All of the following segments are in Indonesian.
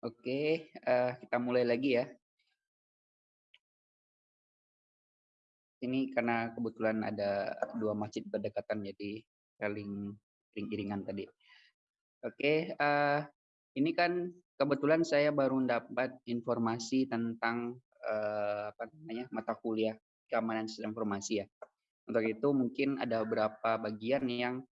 Oke, uh, kita mulai lagi ya. Ini karena kebetulan ada dua masjid berdekatan, jadi saling iring-iringan tadi. Oke, uh, ini kan kebetulan saya baru dapat informasi tentang uh, apa namanya mata kuliah keamanan sistem informasi ya. Untuk itu mungkin ada beberapa bagian yang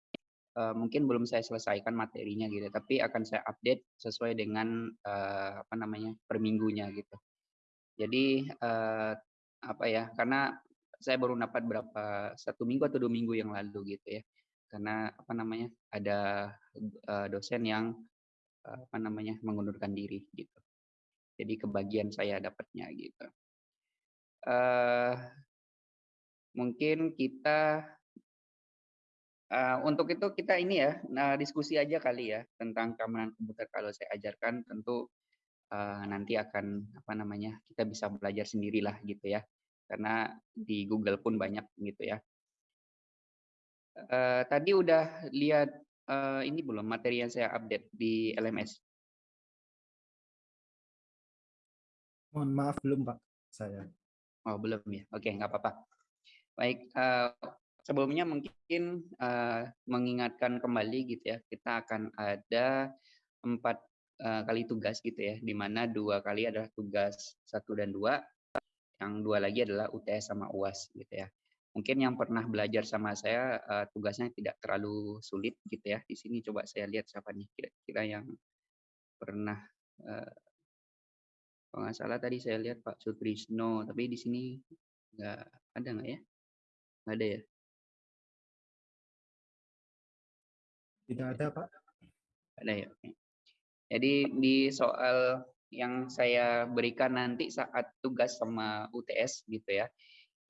uh, mungkin belum saya selesaikan materinya gitu, tapi akan saya update sesuai dengan uh, apa namanya per minggunya gitu. Jadi uh, apa ya? Karena saya baru dapat berapa satu minggu atau dua minggu yang lalu gitu ya. Karena apa namanya ada uh, dosen yang uh, apa namanya mengundurkan diri gitu. Jadi kebagian saya dapatnya gitu. Uh, mungkin kita Uh, untuk itu kita ini ya, nah, diskusi aja kali ya tentang keamanan komputer kalau saya ajarkan tentu uh, nanti akan apa namanya kita bisa belajar sendirilah gitu ya karena di Google pun banyak gitu ya. Uh, tadi udah lihat uh, ini belum materi yang saya update di LMS? Mohon maaf belum Pak, saya. Oh belum ya, oke nggak apa-apa. Baik, uh, sebelumnya mungkin uh, mengingatkan kembali gitu ya, kita akan ada empat uh, kali tugas gitu ya, di mana dua kali adalah tugas satu dan dua, yang dua lagi adalah UTS sama UAS gitu ya. Mungkin yang pernah belajar sama saya uh, tugasnya tidak terlalu sulit gitu ya. Di sini coba saya lihat siapa nih kira-kira yang pernah uh, nggak salah tadi saya lihat Pak Sutrisno, tapi di sini nggak ada nggak ya? Nggak ada ya? Tidak ada, Pak. Ada ya. Jadi di soal yang saya berikan nanti saat tugas sama UTS gitu ya,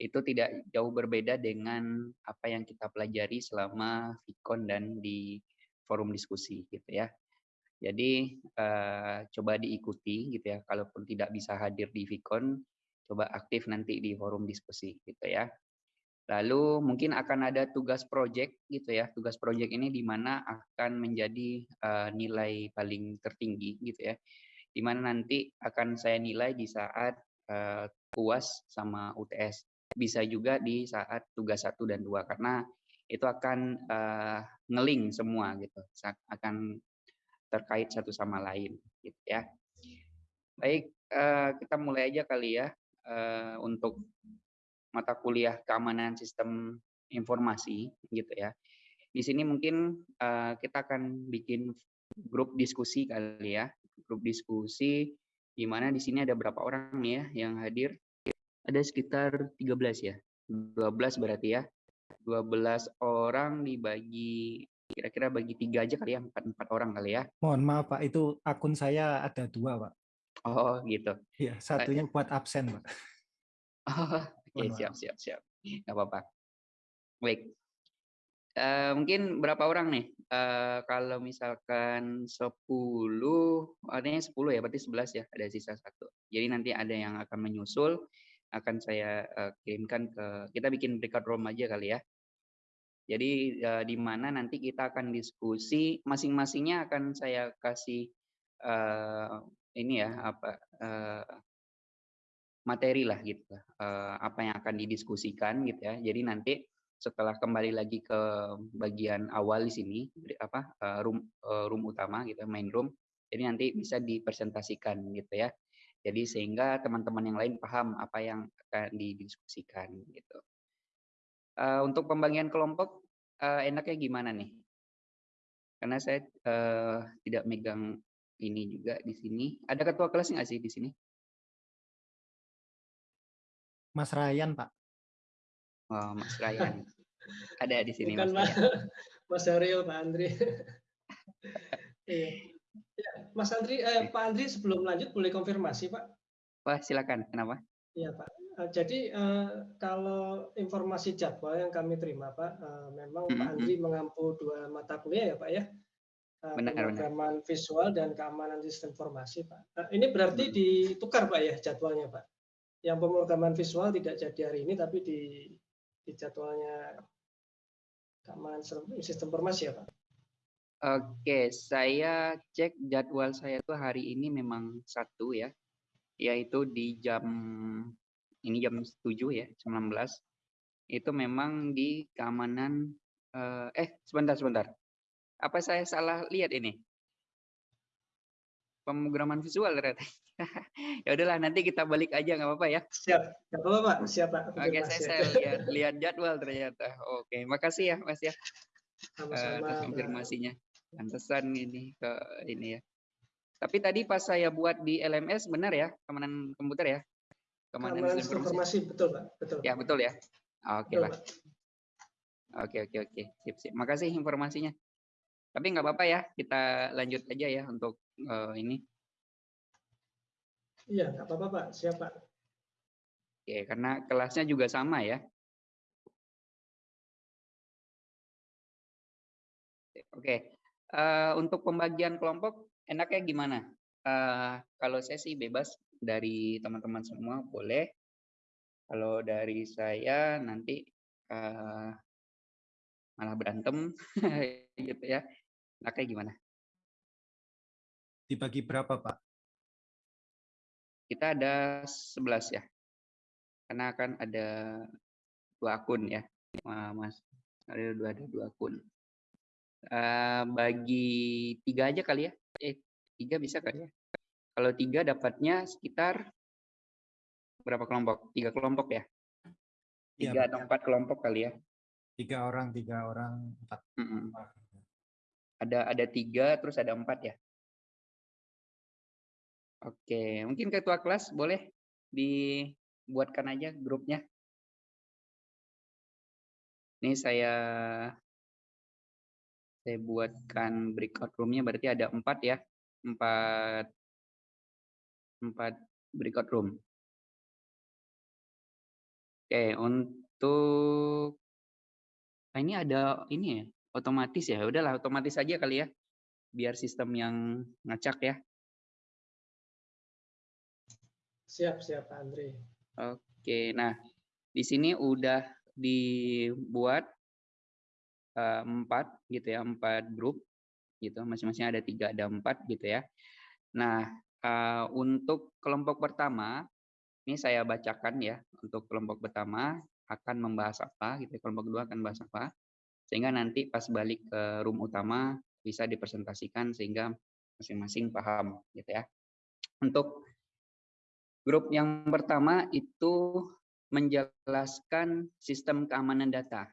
itu tidak jauh berbeda dengan apa yang kita pelajari selama Vicon dan di forum diskusi gitu ya. Jadi uh, coba diikuti gitu ya. Kalaupun tidak bisa hadir di Vicon, coba aktif nanti di forum diskusi gitu ya. Lalu mungkin akan ada tugas project gitu ya. Tugas project ini di mana akan menjadi uh, nilai paling tertinggi gitu ya. Di mana nanti akan saya nilai di saat uh, UAS sama UTS. Bisa juga di saat tugas satu dan dua karena itu akan uh, ngeling semua gitu. Akan terkait satu sama lain gitu ya. Baik, uh, kita mulai aja kali ya uh, untuk mata kuliah keamanan sistem informasi gitu ya. Di sini mungkin uh, kita akan bikin grup diskusi kali ya, grup diskusi di mana di sini ada berapa orang nih ya yang hadir? Ada sekitar 13 ya. 12 berarti ya. 12 orang dibagi kira-kira bagi tiga aja kali ya, empat empat orang kali ya. Mohon maaf Pak, itu akun saya ada dua Pak. Oh gitu. Iya, satunya buat absen Pak. Oh, Oke, siap, siap, siap. Nggak apa-apa. Baik. Uh, mungkin berapa orang nih? Uh, kalau misalkan 10, artinya 10 ya, berarti 11 ya, ada sisa satu. Jadi nanti ada yang akan menyusul, akan saya uh, kirimkan ke, kita bikin breakout room aja kali ya. Jadi uh, di mana nanti kita akan diskusi, masing-masingnya akan saya kasih uh, ini ya, apa, uh, materi lah gitu uh, apa yang akan didiskusikan gitu ya. Jadi nanti setelah kembali lagi ke bagian awal di sini apa uh, room uh, room utama gitu main room jadi nanti bisa dipresentasikan gitu ya. Jadi sehingga teman-teman yang lain paham apa yang akan didiskusikan gitu. Untuk pembagian kelompok enaknya gimana nih? Karena saya tidak megang ini juga di sini. Ada ketua kelas nggak sih di sini Mas Ryan, Pak. Oh, Mas Ryan. Ada di sini Bukan Mas, Mas Ariel, Pak Andri. iya. Ya, Mas Andri, eh, Pak Andri sebelum lanjut boleh konfirmasi, Pak? Wah, silakan. Kenapa? Iya, Pak. Eh, jadi eh, kalau informasi jadwal yang kami terima, Pak, eh, memang mm -hmm. Pak Andri mengampu dua mata kuliah ya, Pak ya. Benar, pemrograman visual dan keamanan sistem informasi, Pak. ini berarti ditukar, Pak ya, jadwalnya, Pak? Yang pemrograman visual tidak jadi hari ini tapi di, di jadwalnya keamanan sistem informasi ya Pak? Oke, saya cek jadwal saya tuh hari ini memang satu ya, yaitu di jam ini jam 7 ya, 19. Itu memang di keamanan eh, eh sebentar sebentar. Apa saya salah lihat ini? Pemrograman visual ternyata. ya udahlah nanti kita balik aja nggak apa-apa ya. Siap, nggak apa-apa Pak, siap Pak. Oke, saya, saya lihat, lihat jadwal ternyata. Oke, makasih ya Mas ya Sama-sama, Pak. konfirmasinya. Pantesan ini ke ini ya. Tapi tadi pas saya buat di LMS benar ya, keamanan komputer ya? Keamanan informasi. informasi betul Pak, betul. Ya, betul ya. Oke Betul, lah. Oke, oke, oke. Sip, sip. Makasih informasinya. Tapi nggak apa-apa ya, kita lanjut aja ya untuk eh, ini. Iya, nggak apa-apa Pak, siap Pak. Oke, karena kelasnya juga sama ya. Oke, eh, untuk pembagian kelompok enaknya gimana? Eh, kalau saya sih bebas dari teman-teman semua boleh. Kalau dari saya nanti eh, malah berantem gitu ya. Enaknya gimana? Dibagi berapa, Pak? Kita ada 11 ya. Karena kan ada dua akun ya, Ma- Mas. Ada dua ada dua akun. Eh, bagi tiga aja kali ya. Eh, tiga bisa kali ya. Kalau tiga dapatnya sekitar berapa kelompok? Tiga kelompok ya? Iya, Tiga Pak. atau empat kelompok kali ya? Tiga orang, tiga orang, empat. Mm-mm. orang. Ada ada tiga, terus ada empat ya? Oke, mungkin ketua kelas boleh dibuatkan aja grupnya. Ini saya saya buatkan breakout roomnya berarti ada empat ya, empat empat breakout room. Oke, untuk nah ini ada ini ya, otomatis ya. Udahlah otomatis aja kali ya, biar sistem yang ngacak ya. Siap, siap Pak Andre. Oke, nah di sini udah dibuat eh, empat gitu ya, empat grup gitu, masing-masing ada tiga, ada empat gitu ya. Nah eh, untuk kelompok pertama, ini saya bacakan ya, untuk kelompok pertama akan membahas apa gitu, ya, kelompok kedua akan membahas apa, sehingga nanti pas balik ke room utama bisa dipresentasikan sehingga masing-masing paham gitu ya. Untuk Grup yang pertama itu menjelaskan sistem keamanan data.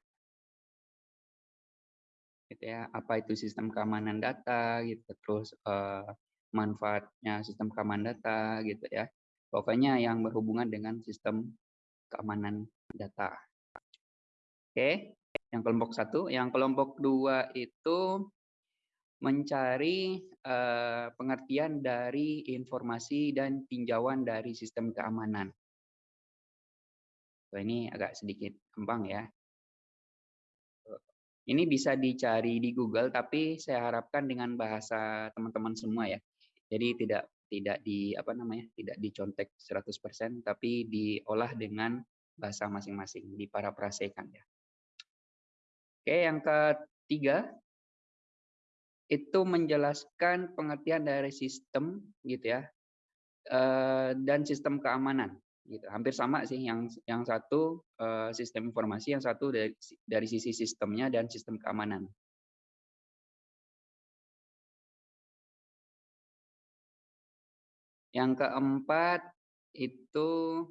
Gitu ya, apa itu sistem keamanan data gitu, terus eh, manfaatnya sistem keamanan data gitu ya. Pokoknya yang berhubungan dengan sistem keamanan data. Oke, yang kelompok satu, yang kelompok dua itu mencari eh, pengertian dari informasi dan tinjauan dari sistem keamanan. Ini agak sedikit kembang ya. Ini bisa dicari di Google, tapi saya harapkan dengan bahasa teman-teman semua ya. Jadi tidak tidak di apa namanya tidak dicontek 100% tapi diolah dengan bahasa masing-masing diparaprasekan ya. Oke, yang ketiga itu menjelaskan pengertian dari sistem gitu ya eh, dan sistem keamanan gitu. Hampir sama sih yang yang satu eh, sistem informasi yang satu dari dari sisi sistemnya dan sistem keamanan. Yang keempat itu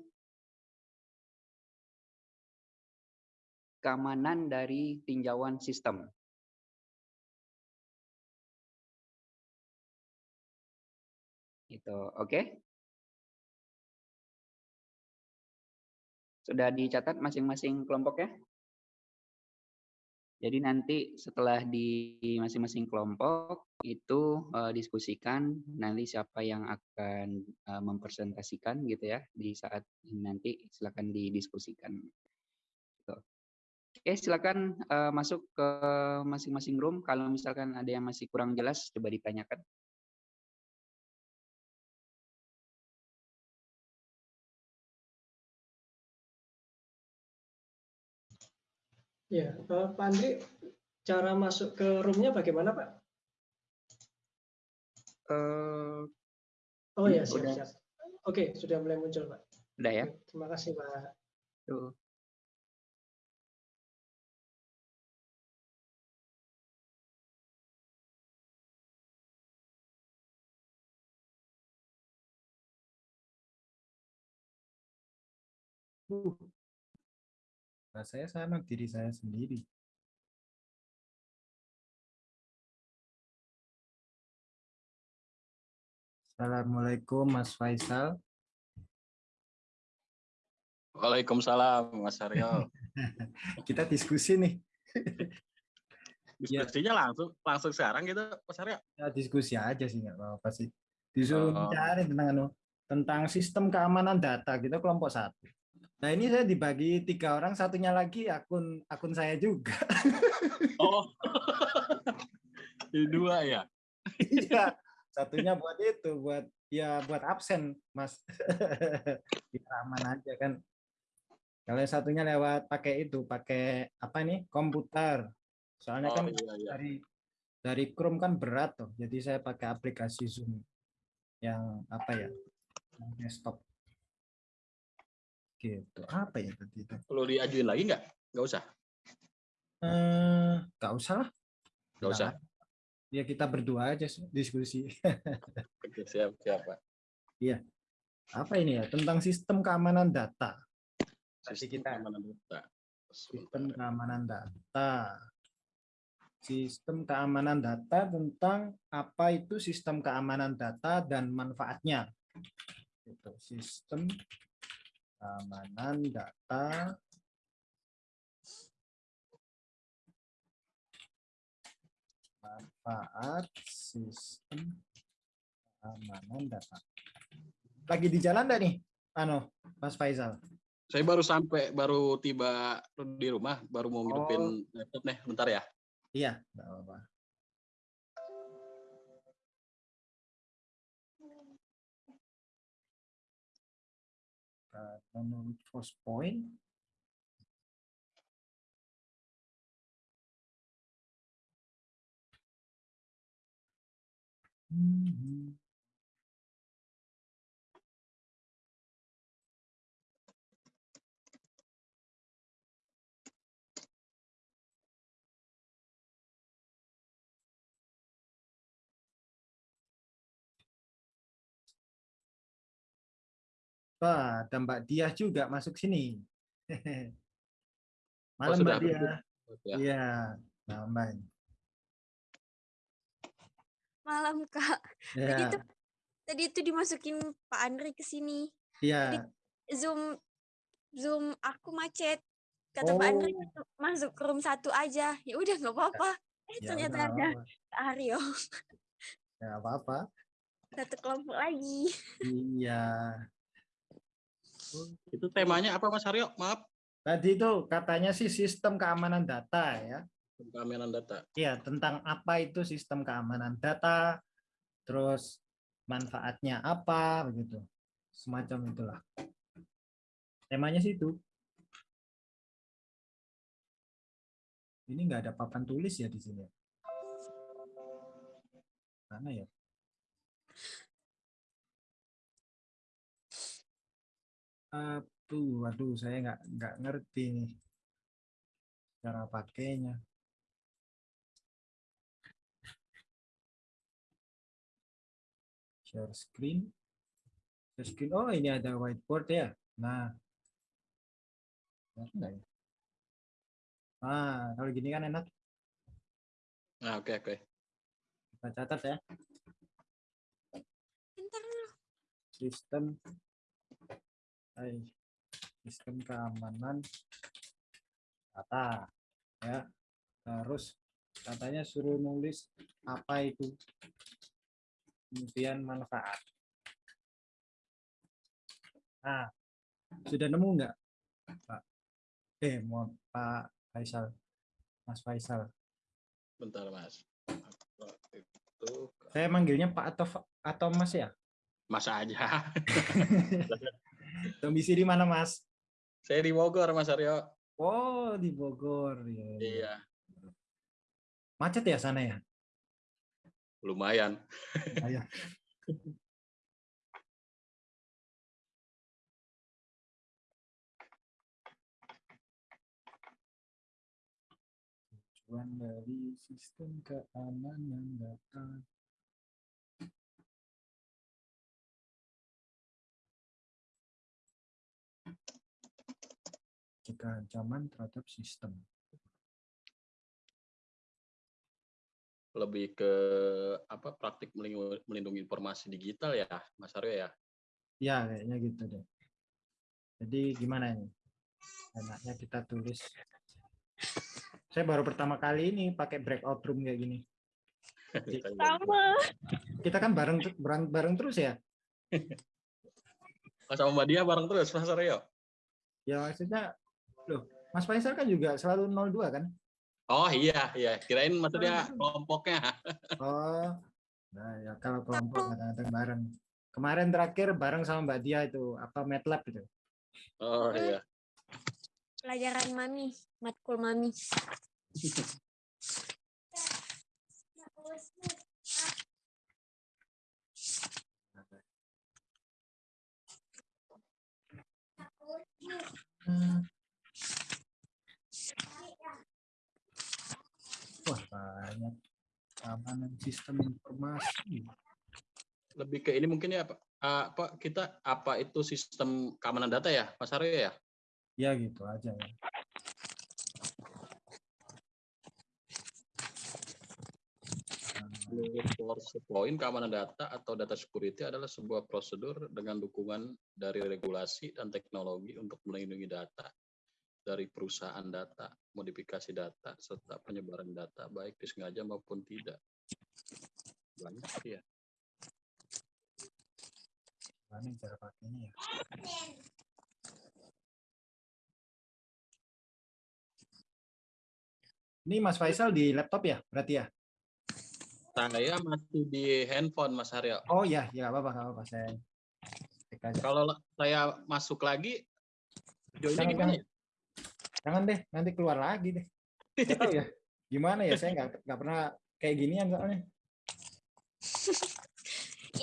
keamanan dari tinjauan sistem Gitu, oke? Sudah dicatat masing-masing kelompoknya? Jadi nanti setelah di masing-masing kelompok itu uh, diskusikan nanti siapa yang akan uh, mempresentasikan gitu ya di saat nanti silakan didiskusikan. Gitu. Oke silakan uh, masuk ke masing-masing room kalau misalkan ada yang masih kurang jelas coba ditanyakan. Ya, Pak Andri, cara masuk ke roomnya bagaimana Pak? Eh, Oh ya, siap, udah. siap. Oke, sudah mulai muncul, Pak. udah ya. Terima kasih, Pak. Tuh. Uh. Nah, saya sama diri saya sendiri. Assalamualaikum Mas Faisal. Waalaikumsalam Mas Aryo. Kita diskusi nih. Diskusinya langsung langsung sekarang gitu Mas Aryo. Ya, diskusi aja sih nggak apa-apa sih. Disuruh Oh. bicara tentang anu, tentang sistem keamanan data kita kelompok satu. Nah ini saya dibagi tiga orang, satunya lagi akun akun saya juga. Oh. Dua ya. Iya, satunya buat itu, buat ya buat absen, Mas. Biar aman aja kan. Kalau yang satunya lewat pakai itu, pakai apa nih? Komputer. Soalnya Oh kan iya iya. dari dari Chrome kan berat tuh. Jadi saya pakai aplikasi Zoom yang apa ya? Yang desktop. Gitu. Apa ya tadi itu? Perlu diajuin lagi nggak? Nggak usah. Eh, nggak usah lah. Nggak usah. Ya kita berdua aja diskusi. Oke, siap siap Pak. apa ini ya? Tentang sistem keamanan data. Tadi Sistem kita keamanan data. sistem keamanan data. Sistem keamanan data tentang apa itu sistem keamanan data dan manfaatnya. Itu sistem keamanan data manfaat sistem keamanan data. Lagi di jalan enggak nih? Ano, Mas Faisal? Saya baru sampai baru tiba di rumah, baru mau ngidupin Oh. laptop nih. Bentar ya. Iya, enggak apa-apa. Menurut first point, Mhm. Wah, ada Mbak Diah juga masuk sini. Malam sudah Mbak Diah. Ya. Iya, malam. Malam Kak. Tadi Ya, itu tadi itu dimasukin Pak Andri ke sini. iya. Zoom Zoom aku macet. Kata Pak Andri Oh. masuk, ke room satu aja. Ya udah nggak apa-apa. Eh Ya ternyata udah, ada. Kak Aryo Ya, apa-apa. satu kelompok lagi. Iya. Itu temanya apa Mas Aryo? Maaf. Tadi itu katanya sih sistem keamanan data ya. Keamanan data. Iya, tentang apa itu sistem keamanan data, terus manfaatnya apa begitu. Semacam itulah. Temanya sih itu. Ini nggak ada papan tulis ya di sini. Mana ya? Aduh, waduh, saya nggak nggak ngerti nih cara pakainya. Share screen. Share screen. Oh, ini ada whiteboard ya. Nah, ya? Ah, kalau gini kan enak. Nah, oke oke. Kita catat ya. Sistem sistem keamanan data ya. Terus katanya suruh nulis apa itu. Kemudian manfaat. Nah, sudah nemu nggak, Pak? Eh, mau Pak Faisal, Mas Faisal. Bentar Mas. Itu Saya manggilnya Pak atau atau Mas ya? Mas aja. Domisili mana, Mas? Saya di Bogor Mas Aryo. Oh, di Bogor. Ya, ya. Iya. Macet ya sana ya? lumayan. Ayo. Tujuan dari sistem keamanan data. Jika ancaman terhadap sistem. Lebih ke apa praktik melindungi, melindungi informasi digital ya, Mas Aryo ya. Ya, kayaknya gitu deh. Jadi gimana ini? Enaknya kita tulis. Saya baru pertama kali ini pakai breakout room kayak gini. Sama. Kita kan bareng bareng, bareng terus ya. Mas sama Mbak Dia bareng terus, Mas Aryo. Ya maksudnya, loh, Mas Faisal kan juga selalu 02 kan? Oh iya, iya. Kirain maksudnya kelompoknya. Oh, nah ya kalau kelompok kadang-kadang bareng. Kemarin terakhir bareng sama Mbak Dia itu apa MATLAB itu. Oh iya. Pelajaran mami, matkul mami. Hmm. Wah banyak keamanan sistem informasi. Lebih ke ini mungkin ya, Pak. Ah, Pak, kita apa itu sistem keamanan data ya, Mas Aryo ya? Ya gitu aja ya. Point keamanan data atau data security adalah sebuah prosedur dengan dukungan dari regulasi dan teknologi untuk melindungi data dari perusahaan data, modifikasi data, serta penyebaran data baik disengaja maupun tidak. Banyak ya. Mana cara pakainya ya? Ini Mas Faisal di laptop ya, berarti ya? Saya masih di handphone, Mas Aryo. Oh ya, ya apa-apa, apa-apa. Saya. Kalau saya masuk lagi, joinnya gimana? ya? Jangan deh, nanti keluar lagi deh. Tahu ya, gimana ya? Saya nggak nggak pernah kayak ginian soalnya.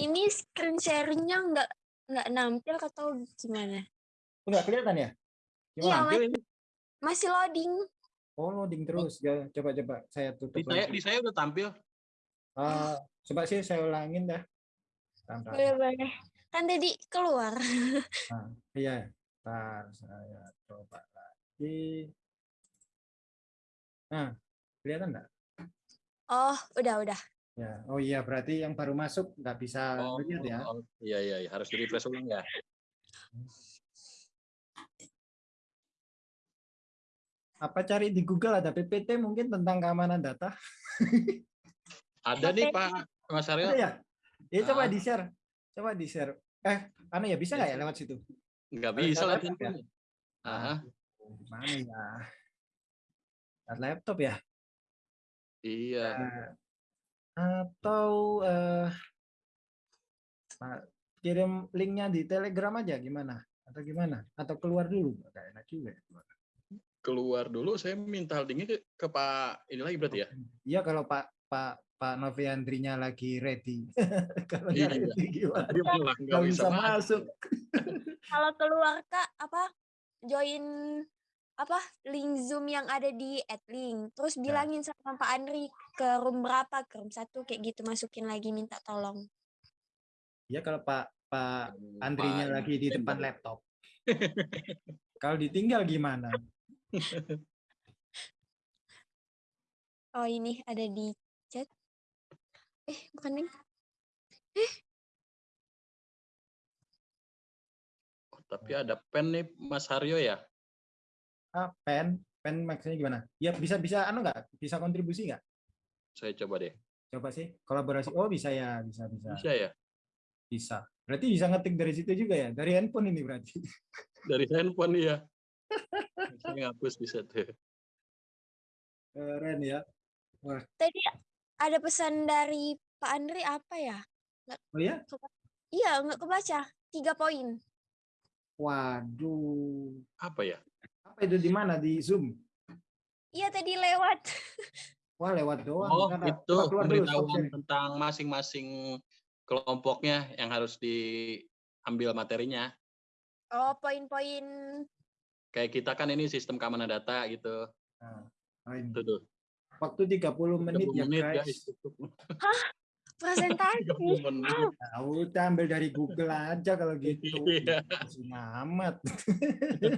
Ini screen share-nya nggak nggak nampil atau gimana? Nggak kelihatan ya? Iya, Gimana? Ini. Masih loading. Oh, loading terus. Ya, coba-coba saya tutup Di saya, di saya udah tampil. Ah, coba sih saya ulangin dah. Bentar, bentar. Boleh boleh. Kan tadi keluar. Nah, iya, ntar saya coba lagi. Nah, kelihatan nggak? Oh, udah udah. Ya, oh iya berarti yang baru masuk nggak bisa Oh, lihat ya. oh, iya, iya, iya. harus di refresh ulang ya. Apa cari di Google ada PPT mungkin tentang keamanan data? Ada nih Pak Mas Aryo. Ada ya? Ya coba Ah. di share, coba di share. Eh, anu ya bisa nggak ya lewat situ? Nggak bisa lewat lah ya? Gimana ya? Lewat laptop ya? iya. Eh, atau eh, Pak, kirim linknya di Telegram aja gimana? Atau gimana? Atau keluar dulu? Gak enak juga. ya keluar. Keluar dulu saya minta holdingnya ke, ke Pak ini lagi berarti ya. Iya kalau Pak Pak Pak Noviandrinya lagi ready. kalau Iya. nggak ready gimana? Dia bisa bisa masuk. masuk. Kalau keluar Kak, apa join apa link Zoom yang ada di Adlink. Terus Ya. bilangin sama Pak Andri ke room berapa, ke room satu kayak gitu masukin lagi minta tolong. Iya kalau Pak Pak Pak Andrinya lagi di depan laptop. kalau ditinggal gimana? Oh, ini ada di chat. Eh, bukan nih. Oh, tapi ada pen nih Mas Haryo ya. Ah, pen, pen maksudnya gimana? Ya bisa bisa anu nggak? Bisa kontribusi nggak? Saya coba deh. Coba sih kolaborasi. Oh bisa ya, bisa bisa Bisa ya? bisa. Berarti bisa ngetik dari situ juga ya? Dari handphone ini berarti. Dari handphone ya. Saya ngapus bisa tuh. Keren ya. Tadi ada pesan dari Pak Andri apa ya? Oh ya? Iya, nggak kebaca. Tiga poin. Waduh. Apa ya? Apa itu di mana? Di Zoom? Iya, tadi lewat. Wah, lewat doang. Oh, Bentar, itu pemberitahuan tentang masing-masing kelompoknya yang harus diambil materinya. Oh, poin-poin Kayak kita kan ini sistem keamanan data gitu. Nah, ini. Itu tuh. Waktu 30 menit 30 ya menit, guys. presentasi. 30 menit. Nah, udah ambil dari Google aja kalau gitu. Iya. Masih amat.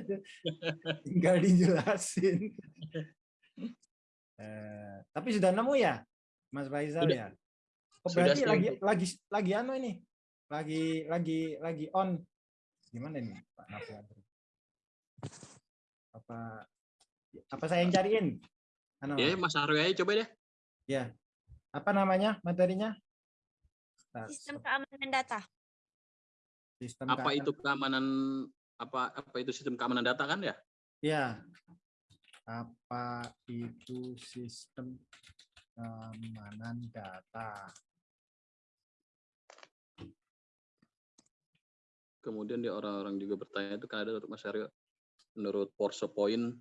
Tinggal dijelasin. Eh, tapi sudah nemu ya, Mas Faisal Sudah. ya? Oh, Sudah berarti sih. lagi lagi lagi anu ini. Lagi lagi lagi on. Gimana ini, Pak? Apa apa saya yang cariin? Anu, Ya, Mas Aryo aja coba deh. apa namanya materinya? Nah, Sistem keamanan data. sistem Apa keamanan- itu keamanan apa apa itu sistem keamanan data kan ya? Ya. Apa itu sistem keamanan data? Kemudian dia orang-orang juga bertanya itu kan ada untuk Mas Aryo menurut Porsche Point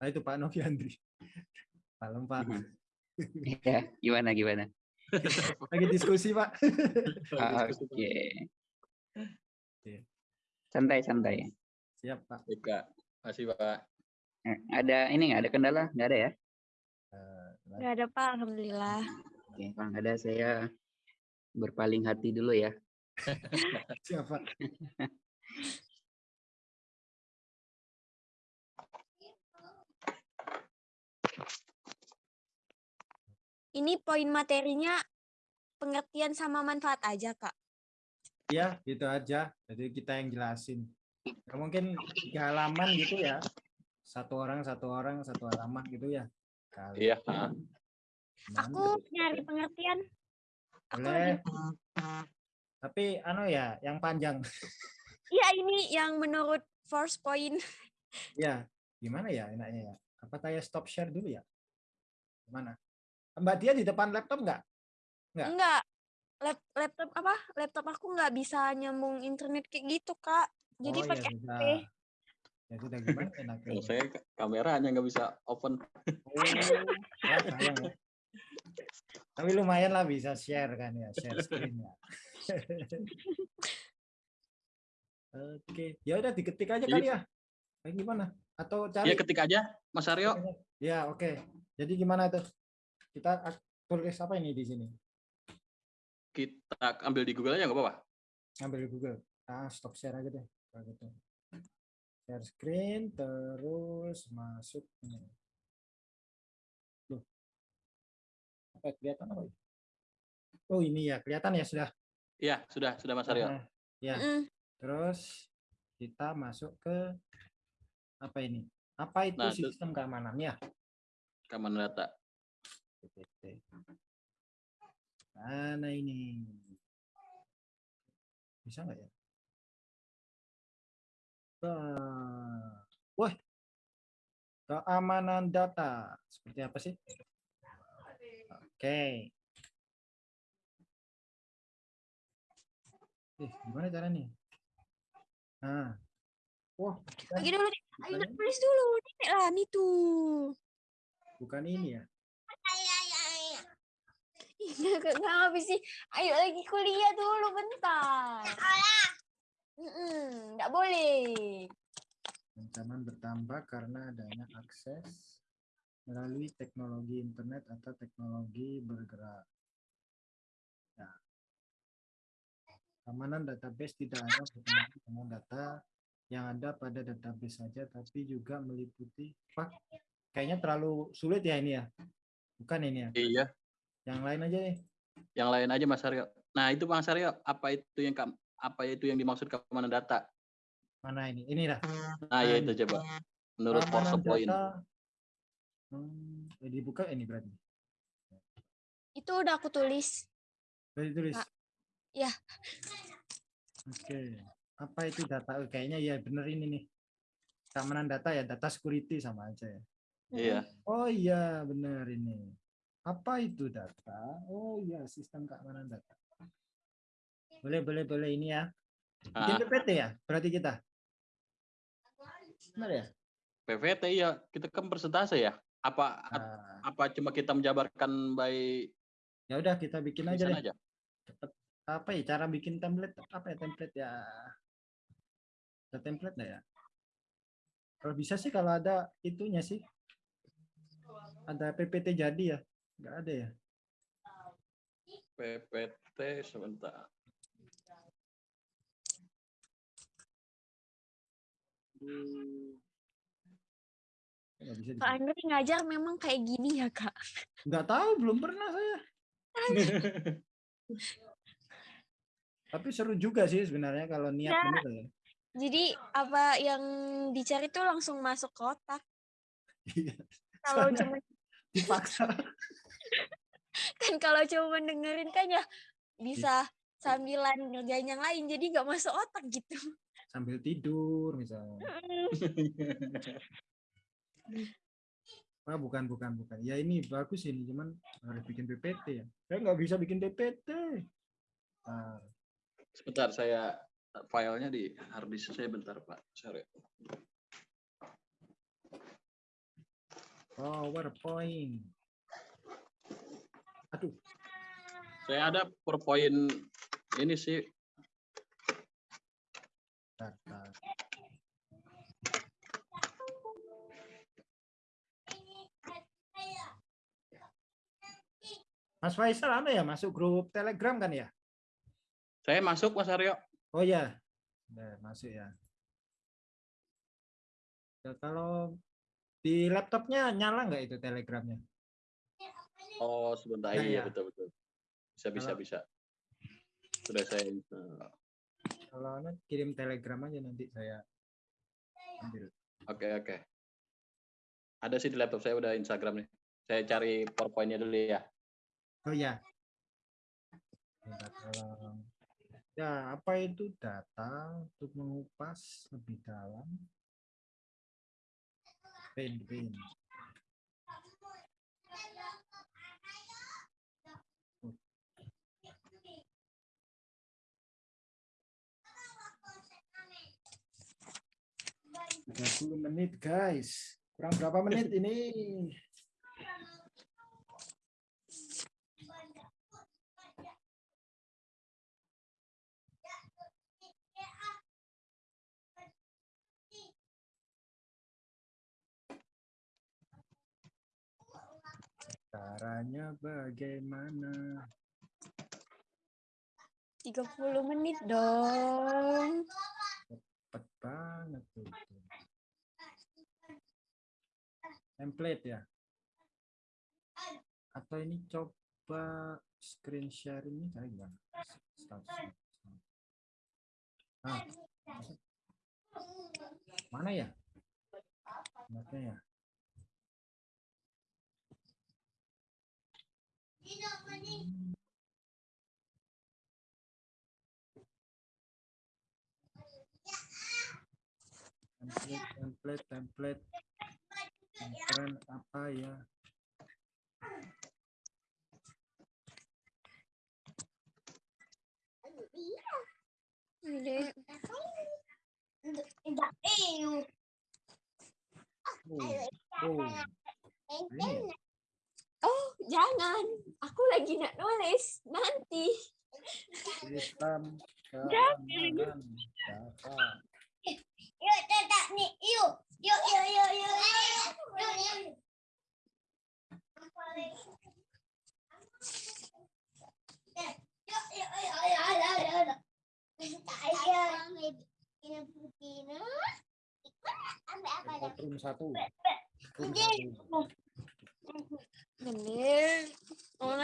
Nah itu Pak Novi Andri. Malam Pak. Ya, gimana gimana? Lagi diskusi Pak. Ah, Oke. Santai santai. Siap Pak. Baik, Kak. Masih Pak. Eh, Ada ini nggak ada kendala? Nggak ada ya? Eh, Nggak ada Pak, Alhamdulillah. Oke, kalau nggak ada saya berpaling hati dulu ya. Siap Pak. Ini poin materinya pengertian sama manfaat aja, Kak. Ya gitu aja. Jadi kita yang jelasin. Ya, mungkin tiga halaman gitu ya. Satu orang, satu orang, satu halaman gitu ya. Kali. Iya. Aku nyari pengertian. Aku Boleh. lagi Tapi anu ya, yang panjang. Iya, ini yang menurut first point. Ya, gimana ya enaknya ya? Apa saya stop share dulu ya? Gimana? Mbak Dia di depan laptop nggak? Nggak. Enggak. Lap- laptop apa? Laptop aku nggak bisa nyambung internet kayak gitu, Kak. Jadi Oh, ya pakai sudah. HP. Ya sudah gimana enaknya? Kalau saya ka- kameranya nggak bisa open. Oh, ya, sayang ya. Tapi lumayan lah bisa share kan ya, share screen ya. Oke, ya udah diketik aja kali ya. Kayak gimana? Atau cari? Ya ketik aja Mas Aryo. Ya, oke. Jadi gimana tuh? Kita tulis apa ini di sini? Kita ambil di Google aja nggak apa-apa. Ambil di Google. Ah, stop share aja deh. Kalau gitu. Share screen terus masuk ini. Loh. Apa kelihatan apa? itu? Oh, ini ya, kelihatan ya sudah. Iya, sudah, sudah Mas Aryo. Nah, ya. Mm. Terus kita masuk ke apa ini? Apa itu Nah, itu- sistem keamanannya? Keamanan data. PPT. Mana ini? Bisa nggak ya? Wah. Wah. Keamanan data. Seperti apa sih? Oke. Eh, gimana caranya? Nah. Wah, Lagi dulu. Ayo tulis dulu. Dik lah, nih tuh. bukan ini ya. Nggak nggak habis sih. Ayo lagi kuliah dulu bentar. Mm-mm, Nggak boleh. Ancaman bertambah karena adanya akses melalui teknologi internet atau teknologi bergerak. Ya. Keamanan database tidak hanya berkaitan dengan data yang ada pada database saja, tapi juga meliputi. Pak, kayaknya terlalu sulit ya ini ya. Bukan ini ya. Iya, Yang lain aja nih. yang lain aja Mas Aryo. Nah, itu Mas Aryo, apa itu yang apa itu yang dimaksud keamanan data? Mana ini? Ini dah. Nah, ya itu coba. Menurut Keamanan Point. Hmm, eh, dibuka ini berarti. Itu udah aku tulis. Udah ditulis. Kak, ya. Oke. Apa itu data? Oh, Kayaknya ya bener ini nih. Keamanan data ya, data security sama aja ya. Iya. Oh iya, bener ini. Apa itu data? Oh iya, sistem keamanan data. Boleh, boleh, boleh ini ya. Bikin Ah, PPT ya, berarti kita. Benar ya? PVT ya, kita kan persentase ya. Apa Ah, apa cuma kita menjabarkan by Ya udah kita bikin aja deh. aja? Cepet. Apa ya cara bikin template? Apa ya template ya? Ada template nggak ya? Kalau bisa sih kalau ada itunya sih. Ada PPT jadi ya? Nggak ada ya? PPT sebentar. Nggak bisa sini. Andri ngajar memang kayak gini ya kak. Nggak tahu, belum pernah saya. Tapi seru juga sih sebenarnya kalau niat Nah. bener ya. Jadi apa yang dicari tuh langsung masuk ke otak. Iya, Kalau cuma dipaksa. Kan kalau cuma dengerin kan ya bisa sambilan ngerjain yang lain jadi nggak masuk otak gitu. sambil tidur misalnya. Ah, bukan, bukan, bukan. Ya ini bagus ini, cuman harus bikin PPT ya. Saya nggak bisa bikin PPT. Nah, Sebentar saya filenya di hard disk saya bentar Pak. Sorry. PowerPoint. Aduh, Saya ada PowerPoint ini sih. Mas Faisal ada ya masuk grup Telegram kan ya? saya masuk Mas Aryo. Oh ya, Udah, masuk ya. Ya, kalau di laptopnya nyala nggak itu Telegramnya? Oh, sebentar. Nah, iya, ya. betul betul. Bisa bisa Halo. bisa. Sudah saya. Kalau anak kirim telegram aja nanti saya ambil. Oke, okay, oke. Okay. Ada sih di laptop saya udah Instagram nih. Saya cari PowerPoint-nya dulu ya. Oh iya. ya. Ya, apa itu data untuk mengupas lebih dalam? Pain. 30 menit guys. Kurang berapa menit ini? Caranya bagaimana? 30 menit dong. Cepet banget itu. Template ya? Atau ini coba screen share ini kayak gimana? Status. Ah, mana ya? Mana ya? template template template keren apa ya Ini oh, oh? Oh, jangan. Aku lagi nak nulis. Nanti. sistem Jangan. keamanan data Yuk, tetap nih. Yuk. Yuk, yuk, yuk, yuk. Yuk, yuk. Satu. Oh,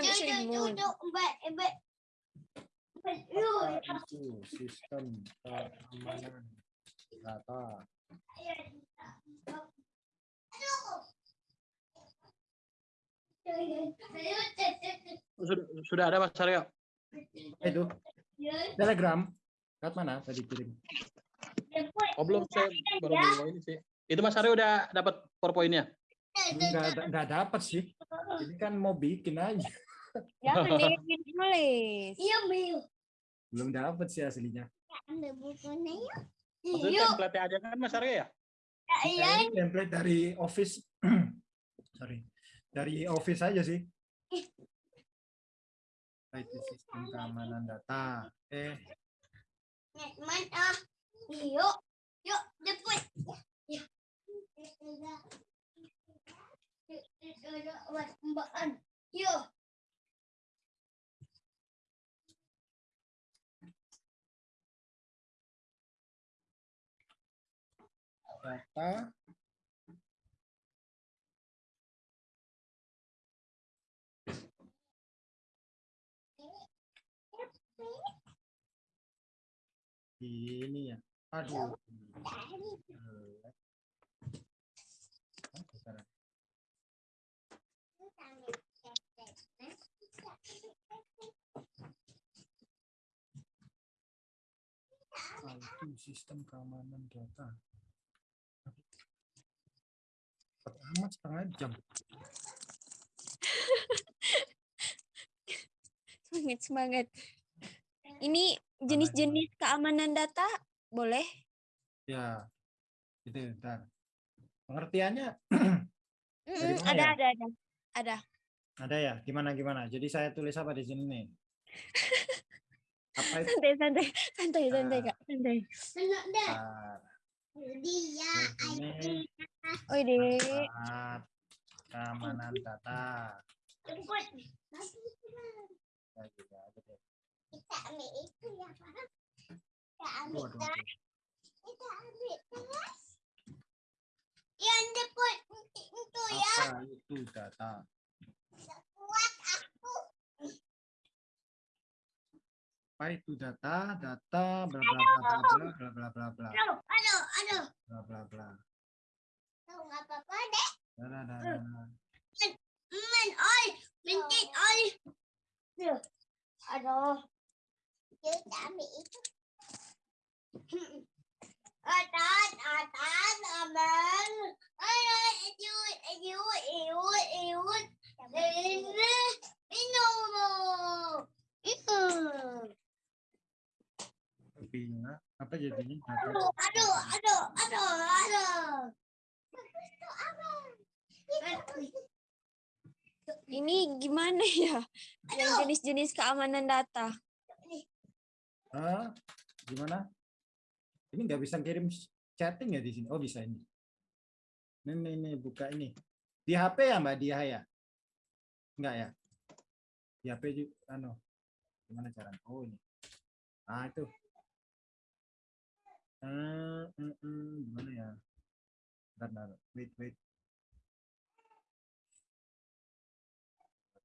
sistem keamanan data Sudah, sudah ada Mas Aryo. Itu telegram Kat mana tadi kirim Oh belum saya baru bawa ini sih. Itu Mas Aryo udah dapat PowerPoint-nya. nggak nggak dapat sih ini kan mau bikin aja Jangan deh, nulis. Iya, belum dapat sih aslinya Ambil bukunya yuk. Maksudnya Yuk. template aja kan Mas Aryo ya? Iya. Ini template dari Office sorry dari office aja sih. IT sistem keamanan data. Eh, Mana? Yuk, yuk, jemput. Ya. Mbak Yuk. data ini ya. Aduh. Sistem keamanan data. Amat setengah jam. Semangat, semangat. Ini jenis-jenis keamanan data boleh? Ya, itu ntar. Pengertiannya mana ada, ya? ada, ada, ada. ada ya? Gimana gimana? Jadi saya tulis apa di sini nih? Apa itu? Santai, santai, santai, santai, Ah. kak, santai. Senang dah. Ah, Dia. Oh deh, alat keamanan data. Ya, juga ada deh. Kita ambil itu ya, Pak. Kita ambil tas. Kita ambil tas. Yang jemput itu ya. apa itu data? Kuat Apa itu data? Data bla bla bla bla bla bla bla bla bla Aduh, aduh, aduh. bla bla bla. Deh. Da, da, da. Men, oi. Mintit, oi. Aduh. Aduh. Kita ambil itu. Atas, atas, aman. Ayo, iut, iut, iut, iut. Ini, minum. Apa jadinya? Aduh, aduh, aduh, aduh, aduh. Itu apa? Itu. ini gimana ya? Yang jenis-jenis keamanan data. Ah, gimana? Ini nggak bisa kirim chatting ya di sini? Oh bisa ini. Ini, ini, ini buka ini. Di HP ya Mbak Dia ya? Enggak ya? Di HP juga, anu. Gimana cara? Oh ini. Ah itu. Eh, mm, mm, gimana ya? Bentar, bentar. Wait, wait.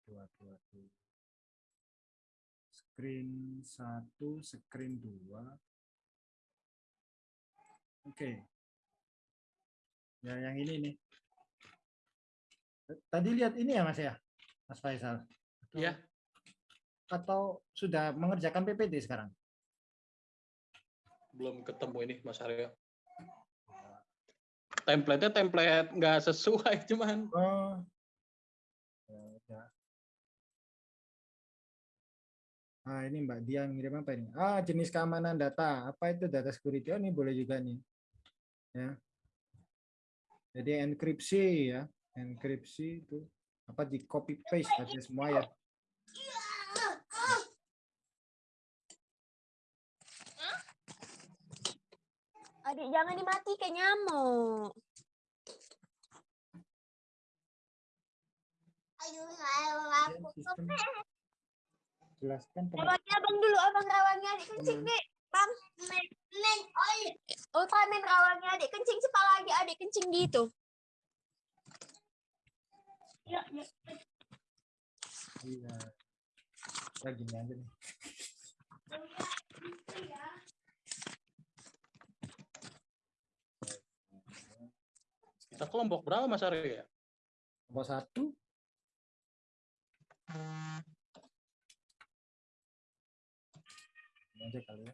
Waduh, waduh, waduh. Screen satu, screen dua. Oke. Ya, yang ini nih. Tadi lihat ini ya Mas ya? Mas Faisal? Iya. Atau sudah mengerjakan PPT sekarang? Belum ketemu ini Mas Aryo. Template-nya template nggak sesuai cuman. Oh. Ya, udah. Ah, ini Mbak Dia ngirim apa ini? Ah, jenis keamanan data. Apa itu data security? Oh, ini boleh juga nih. Ya. Jadi enkripsi ya. Enkripsi itu apa di copy paste aja semua ya. Adik jangan dimati kayak nyamuk. Ayo, ayo, aku sistem jelaskan Rawangnya abang dulu, abang rawangnya adik kencing Hmm. dek. Bang, men, men, oi. oh men rawangnya adik kencing sepala lagi adik kencing gitu. Ya, ya. Iya. Ya gini aja nih. semester kelompok berapa Mas Arya? Ya? Kelompok satu. Aja kali ya.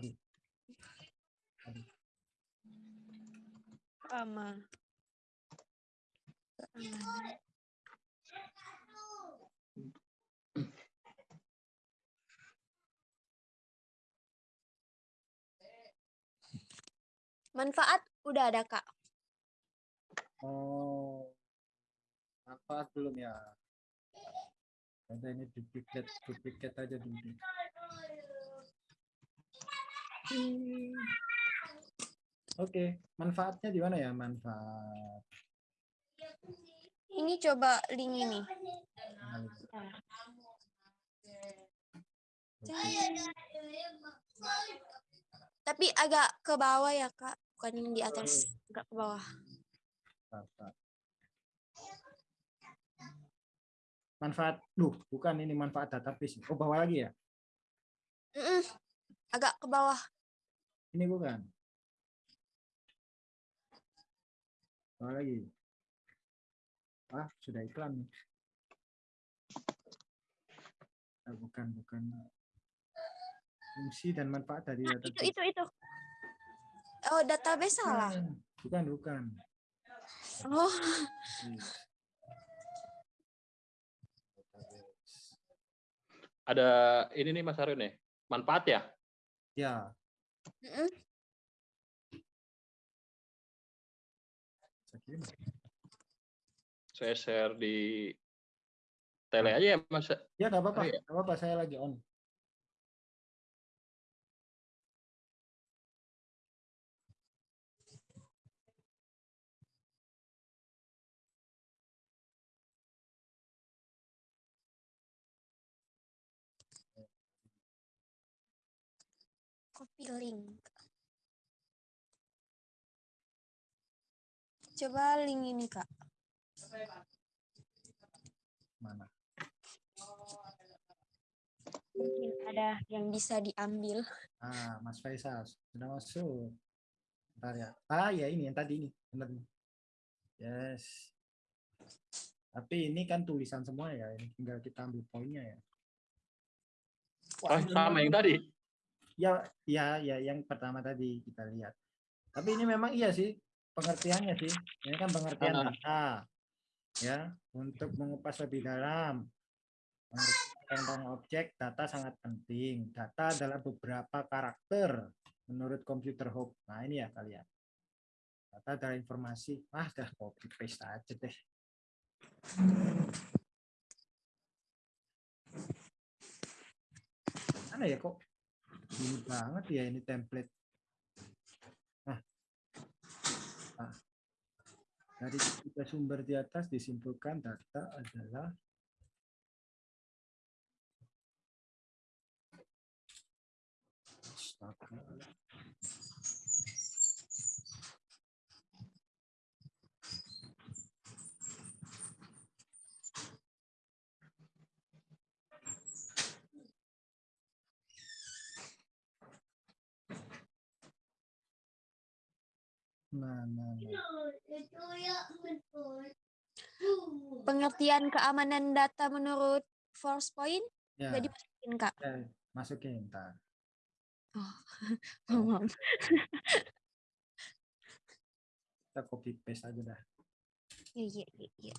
Aduh. Aduh. Aman. Aman. Manfaat udah ada kak. Oh, manfaat belum ya? Ada ini duplikat, duplikat aja dulu. Hmm, Oke, manfaatnya di mana ya? Manfaat. Ini coba link ini. Tapi agak ke bawah ya kak, bukan yang di atas, agak ke bawah. Manfaat. Duh, bukan ini manfaat database. Oh, bawah lagi ya? Mm-mm, agak ke bawah. Ini bukan. Bawah lagi. Ah, sudah iklan. nih. Ah, bukan, bukan. Fungsi dan manfaat dari Nah, itu itu itu. Oh database salah. Bukan, bukan. Oh. Database. Ada ini nih Mas Aryo nih, manfaat ya? Ya, saya share di tele aja ya Mas. Ya, nggak apa-apa. Oh, iya. nggak apa-apa, saya lagi on. Link. Coba link ini kak. Mana? Mungkin ada yang bisa diambil. Ah, Mas Faisal sudah masuk. Bentar ya. Ah, ya ini yang tadi ini. Benar. Yes. Tapi ini kan tulisan semua ya. Ini tinggal kita ambil poinnya ya. Oh, sama yang tadi. Ya, ya, ya, yang pertama tadi kita lihat. Tapi ini memang iya sih pengertiannya sih. Ini kan pengertian data. Ya, untuk mengupas lebih dalam. Tentang objek data sangat penting. Data adalah beberapa karakter menurut computer hub. Nah, ini ya kalian. Data adalah informasi. Ah, dah copy paste aja deh. Mana ya kok ini banget ya ini template. Nah, nah. dari tiga sumber di atas disimpulkan data adalah Astaga. Nah, nah, nah. Pengertian keamanan data menurut force point Ya, udah dimasukin kak. ya, masukin ntar. Oh, maaf. Kita copy paste aja dah. Iya, iya, iya.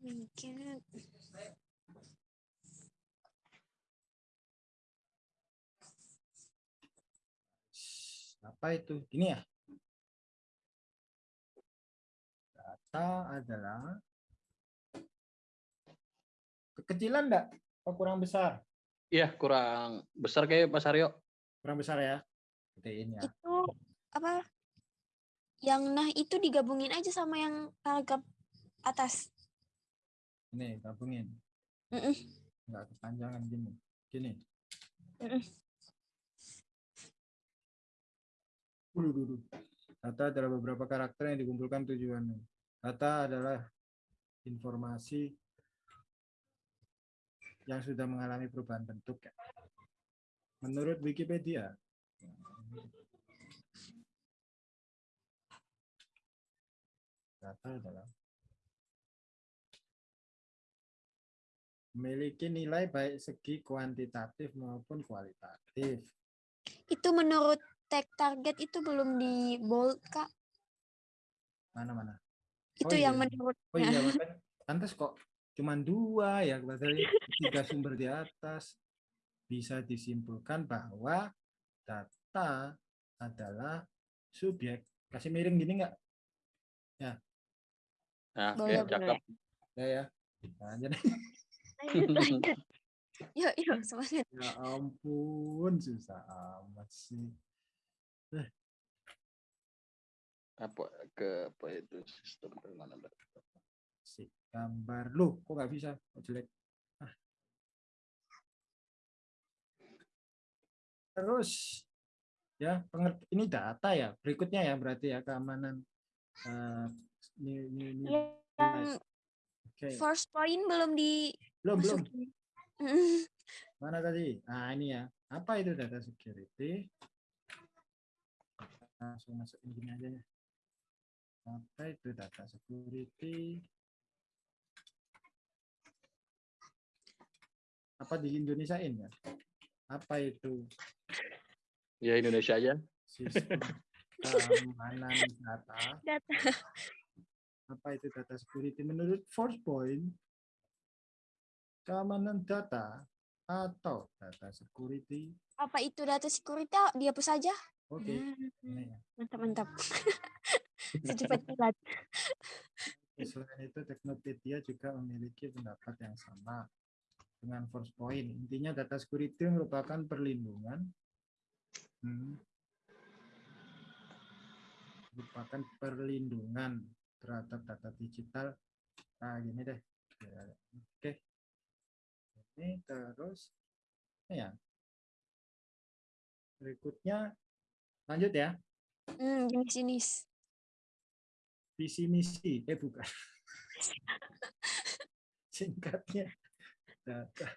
Mungkin Apa itu? Ini ya? Data adalah kekecilan enggak? Apa kurang besar? Iya, kurang besar kayak Mas Aryo. Kurang besar ya? Gedein ya. itu apa? Yang nah itu digabungin aja sama yang paragraf atas. Ini gabungin. Mm-mm. Enggak kepanjangan gini. Gini. Mm-mm. Dulu, Data adalah beberapa karakter yang dikumpulkan tujuannya. Data adalah informasi yang sudah mengalami perubahan bentuk. ya. Menurut Wikipedia, data adalah memiliki nilai baik segi kuantitatif maupun kualitatif. Itu menurut tag target itu belum di bold kak. Mana-mana? Itu iya. yang menurut Oh iya, makanya pantas kok cuman dua ya, padahal tiga sumber di atas bisa disimpulkan bahwa data adalah subjek Kasih miring gini nggak? Nah, oke, Boleh, cakep. Ya ya. Nah, Lanjut, lanjut. Yuk, yuk, semangat. ya ampun susah amat sih. Apa ke apa itu sistem data? Si gambar lu kok nggak bisa? Kok jelek? Ah. Terus ya pengerti ini data ya berikutnya ya berarti ya keamanan eh, ini, ini, ini Yang oke first point belum belum belum. Mm, mana tadi nah ini ya apa itu data security langsung masukin gini aja ya apa itu data security apa di Indonesiain ya apa itu Ya Indonesia aja. sistem keamanan data Data. apa itu data security menurut first point keamanan data atau data security Apa itu data security? Dihapus saja. Oke Hmm, ini ya. Mantap, mantap. Secepat kilat. Selain itu, Teknopedia juga memiliki pendapat yang sama dengan first point. Intinya data security merupakan perlindungan hmm, merupakan perlindungan terhadap data digital. Nah, gini deh. Ya, Oke. Ini terus ya. Berikutnya lanjut ya. Hmm, jenis-jenis. visi misi. Eh bukan. Singkatnya data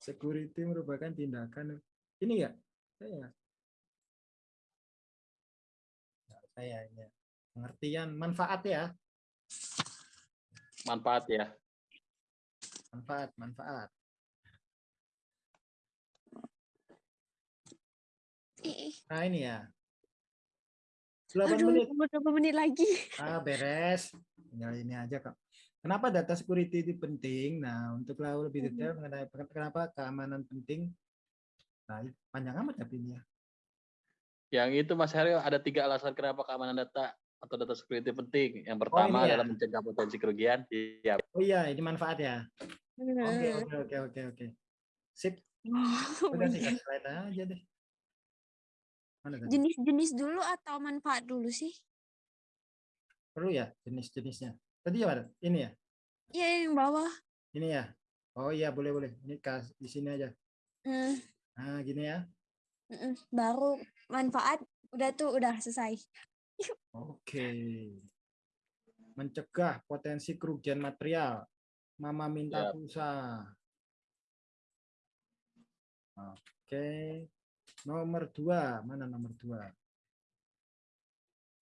security merupakan tindakan. Ini ya saya saya ya. pengertian. Manfaat ya. Manfaat ya. manfaat manfaat. Nah ini ya 8 Aduh, menit berapa menit lagi? ah beres tinggal ini aja kok kenapa data security itu penting nah untuk tahu lebih detail mengenai kenapa keamanan penting nah panjang amat tapi ini ya Yang itu Mas Haryo ada tiga alasan kenapa keamanan data atau data security penting. Yang pertama ini ya? adalah mencegah potensi kerugian. Iya. Oh iya, ini manfaat ya. Oke, Hmm. oke, oke, oke, oke. Sip, Oh, udah sih slide aja deh. Jenis-jenis dulu atau manfaat dulu sih? Perlu ya jenis-jenisnya. Tadi apa? Ini ya, Iya, yang bawah. ini ya. Oh iya, boleh, boleh. Ini kas di sini aja. Hmm, Nah, gini ya. Baru manfaat. Udah tuh, udah selesai. Oke. Mencegah potensi kerugian material. Mama minta Yap. pulsa. Oke. Nomor dua, mana nomor dua?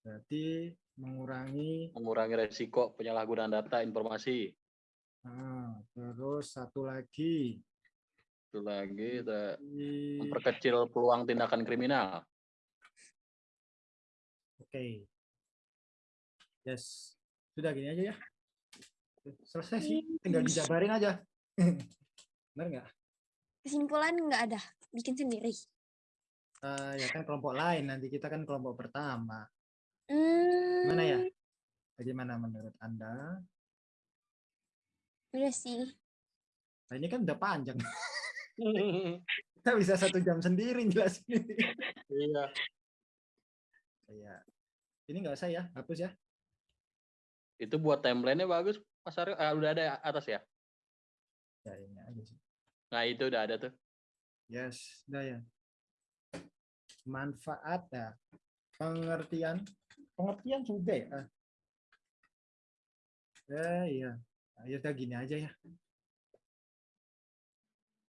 Berarti mengurangi Mengurangi resiko penyalahgunaan data informasi. Ah, terus satu lagi Itu lagi di- memperkecil peluang tindakan kriminal. Oke. Yes. Sudah gini aja ya. Selesai sih. Tinggal dijabarin aja. Benar nggak? Kesimpulan nggak ada. Bikin sendiri. Ah, ya kan kelompok lain. Nanti kita kan kelompok pertama. Hmm, Mana ya? Bagaimana menurut Anda? Udah sih. Nah, ini kan udah panjang. Kita bisa satu jam sendiri jelasin ini. Iya. Ya. Ini nggak usah ya. Hapus ya. Itu buat timelinenya bagus, Mas Aryo. Ah, udah ada ya, atas ya? Ya ini aja sih. Nah itu udah ada tuh. Yes, udah ya. Manfaat ya. Pengertian. Pengertian sudah ya. Ah. Ya, iya. Ayo udah gini aja ya.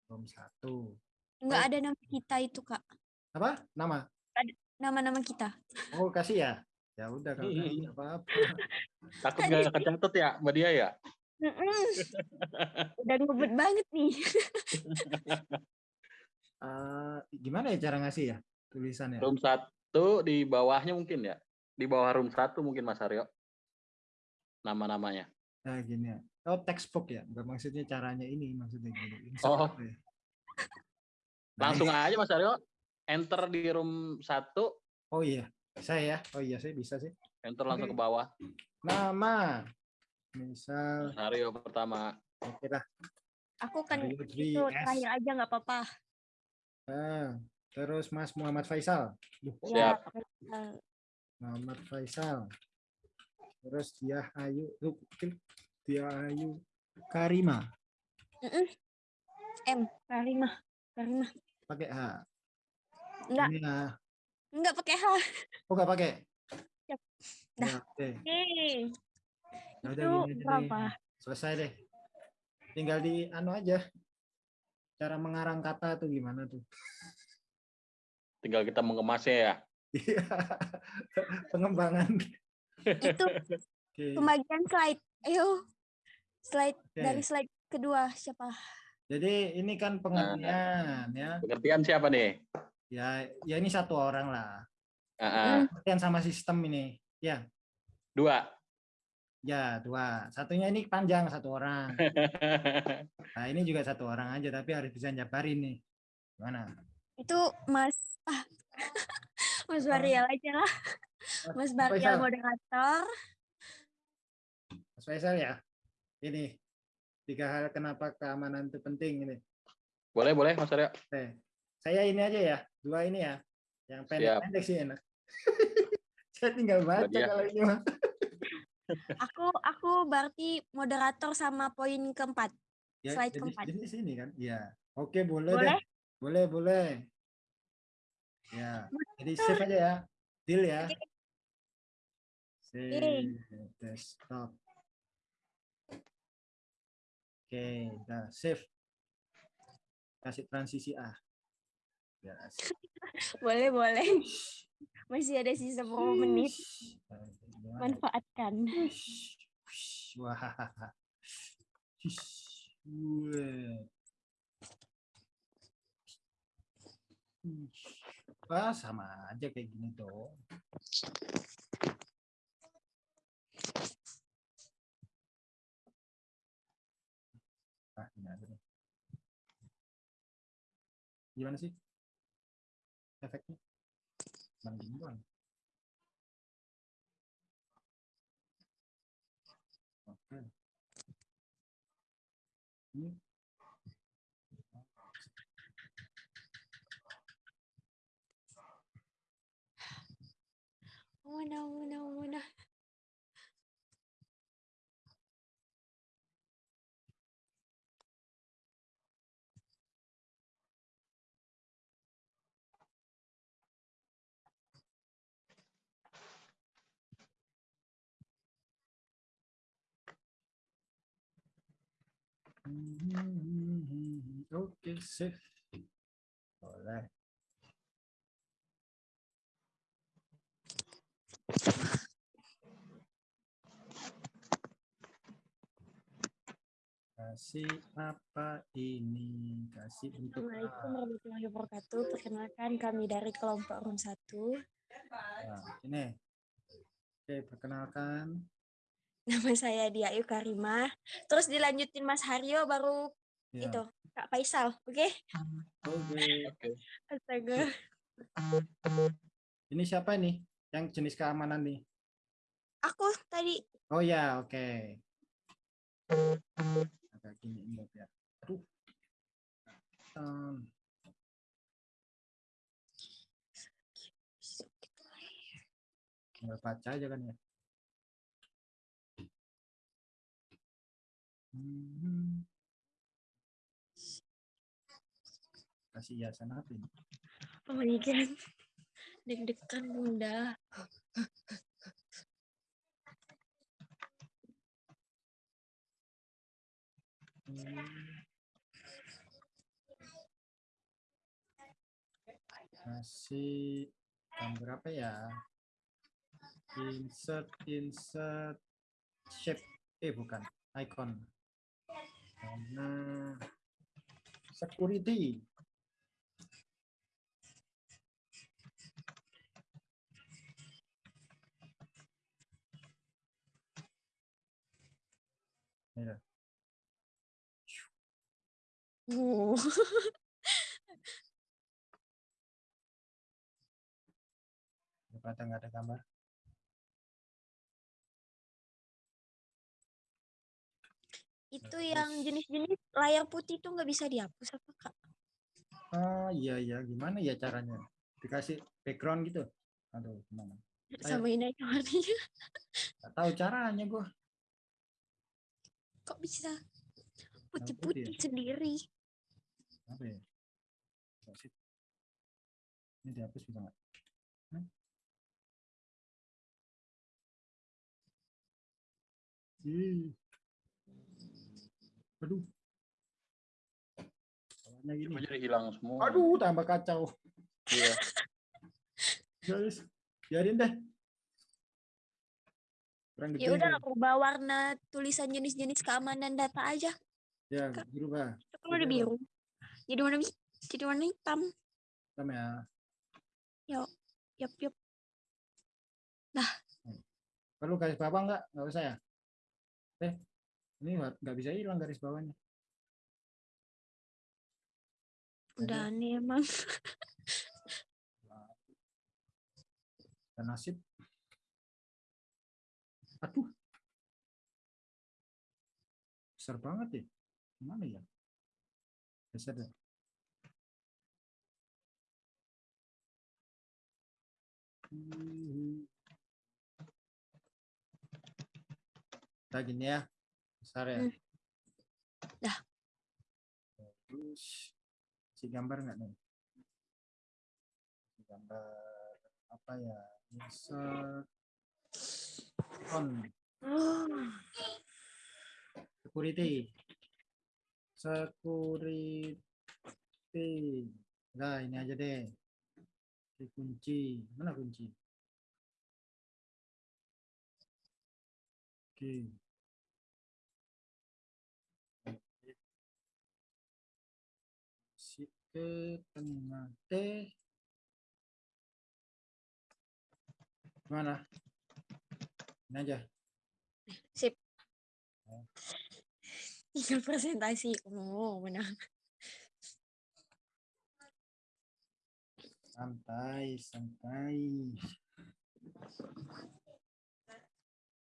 Belum satu. Nggak Oh. ada nama kita itu, Kak. Apa? Nama? Nama-nama kita. Oh, kasih ya? Ya udah kalau nggak kasih apa-apa. Takut nggak kecatet ya mbak dia ya? Udah ngebut banget nih. Eh, gimana ya cara ngasih ya? Tulisannya. Room satu di bawahnya mungkin ya? Di bawah room satu mungkin Mas Aryo. Nama-namanya. Nah, gini ya. Oh, textbook ya. Bukan maksudnya caranya ini, maksudnya gini. Insert Oh. ya? Langsung aja Mas Aryo. Enter di room satu. Oh iya. Bisa ya? Oh iya sih bisa sih. Enter langsung ke bawah. Nama. Misal Skenario pertama. oke lah. Aku kan itu 3S. terakhir aja nggak apa-apa. Ah, terus Mas Muhammad Faisal. Duh, Ya, Siap. Muhammad Faisal. Terus dia Ayu, dia Ayu Karima. M Karimah. Karimah. Pakai H. Enggak, Ini H. enggak pakai H. Oh, nggak pakai. Siap. Ya, Dah. oke. Oke. Ya udah Itu berapa? Selesai deh. Tinggal di anu aja. Cara mengarang kata tuh gimana tuh? Tinggal kita mengemasnya ya. Iya. Pengembangan. Itu Oke. pembagian slide. Ayo. Slide Oke. dari slide kedua siapa? Jadi ini kan pengertian ya. Pengertian siapa nih? Ya, ya ini satu orang lah. Ah, ah. Pengertian sama sistem ini. Ya, Dua. ya dua. Satunya ini panjang satu orang. Nah ini juga satu orang aja tapi harus bisa njabarin nih. Gimana? Itu Mas ah, Mas Barial aja lah. Mas. Barial moderator. Mas Faisal ya. Ini tiga hal kenapa keamanan itu penting ini. Boleh, boleh Mas Arya. Oke. Saya ini aja ya, dua ini ya. Yang pendek-pendek sih enak. Saya tinggal baca dia. kalau ini mah. Aku aku berarti moderator sama poin keempat. Ya, Slide jadi, keempat. jadi sini kan? Iya. Oke, boleh, Boleh? deh. Boleh, boleh. Ya. Jadi save aja ya. Deal ya. Save desktop. Oke, udah save. Kasih transisi A. Ya, save. Boleh boleh. Masih ada sisa beberapa menit. Nah? Manfaatkan. Wah. Wah, sama aja kayak gini dong. Ah, ini aja nih. Gimana sih? Efeknya? Gini doang. Oke. Ini Mana mana mana. Oke, save. Boleh. Kasih apa ini? Kasih untuk Assalamualaikum warahmatullahi wabarakatuh. Perkenalkan kami dari kelompok room 1. Nah, ini. Oke, perkenalkan. Nama saya Dia Ayu Karimah. Terus dilanjutin Mas Haryo baru Ya. itu Kak Faisal. Oke? Oke. Oke. Astaga. Ini siapa nih? Yang jenis keamanan nih? Aku tadi Oh ya, oke. Agak gini ini ya. Aduh. Um, tinggal baca aja kan ya. Hmm. Kasih hiasan apa ini? Oh my god. Deg-degan bunda. Masih jam berapa ya? Insert, insert, shape. Eh bukan, icon. Karena security. Ya. Uh. Daripada nggak ada gambar. Itu yang Terus- jenis-jenis layar putih itu nggak bisa dihapus apa kak? Oh iya iya gimana ya caranya? Dikasih background gitu? Aduh gimana? Ayo. Samain aja warnanya. Nggak tahu caranya gua. Kok bisa putih ya? putih-putih sendiri? Apa ya? Ini dihapus bisa nggak? Ih. Aduh. Warnanya gini. Coba jadi hilang semua. Aduh, tambah kacau. Iya. Guys, biarin deh. Kurang. Ya udah nih. rubah warna tulisan jenis-jenis keamanan data aja. Ya, berubah. Itu kan udah biru. Jadi warna jadi warna hitam. Hitam ya. Yup yup. Perlu garis bawah nggak? Nggak usah ya? Eh, ini nggak bisa hilang garis bawahnya. Udah aneh emang. Dan nasib. Aduh. Besar banget ya. Mana ya? Besar ya. Kita gini ya. Besar ya. Hmm. Dah. Terus si gambar nggak nih? Si gambar apa ya? Insert on security. Security. Nah ini aja deh. Di kunci. Mana kunci? Oke. Si ke tengah T mana ini aja. Tinggal presentasi. Oh, benar. santai santai.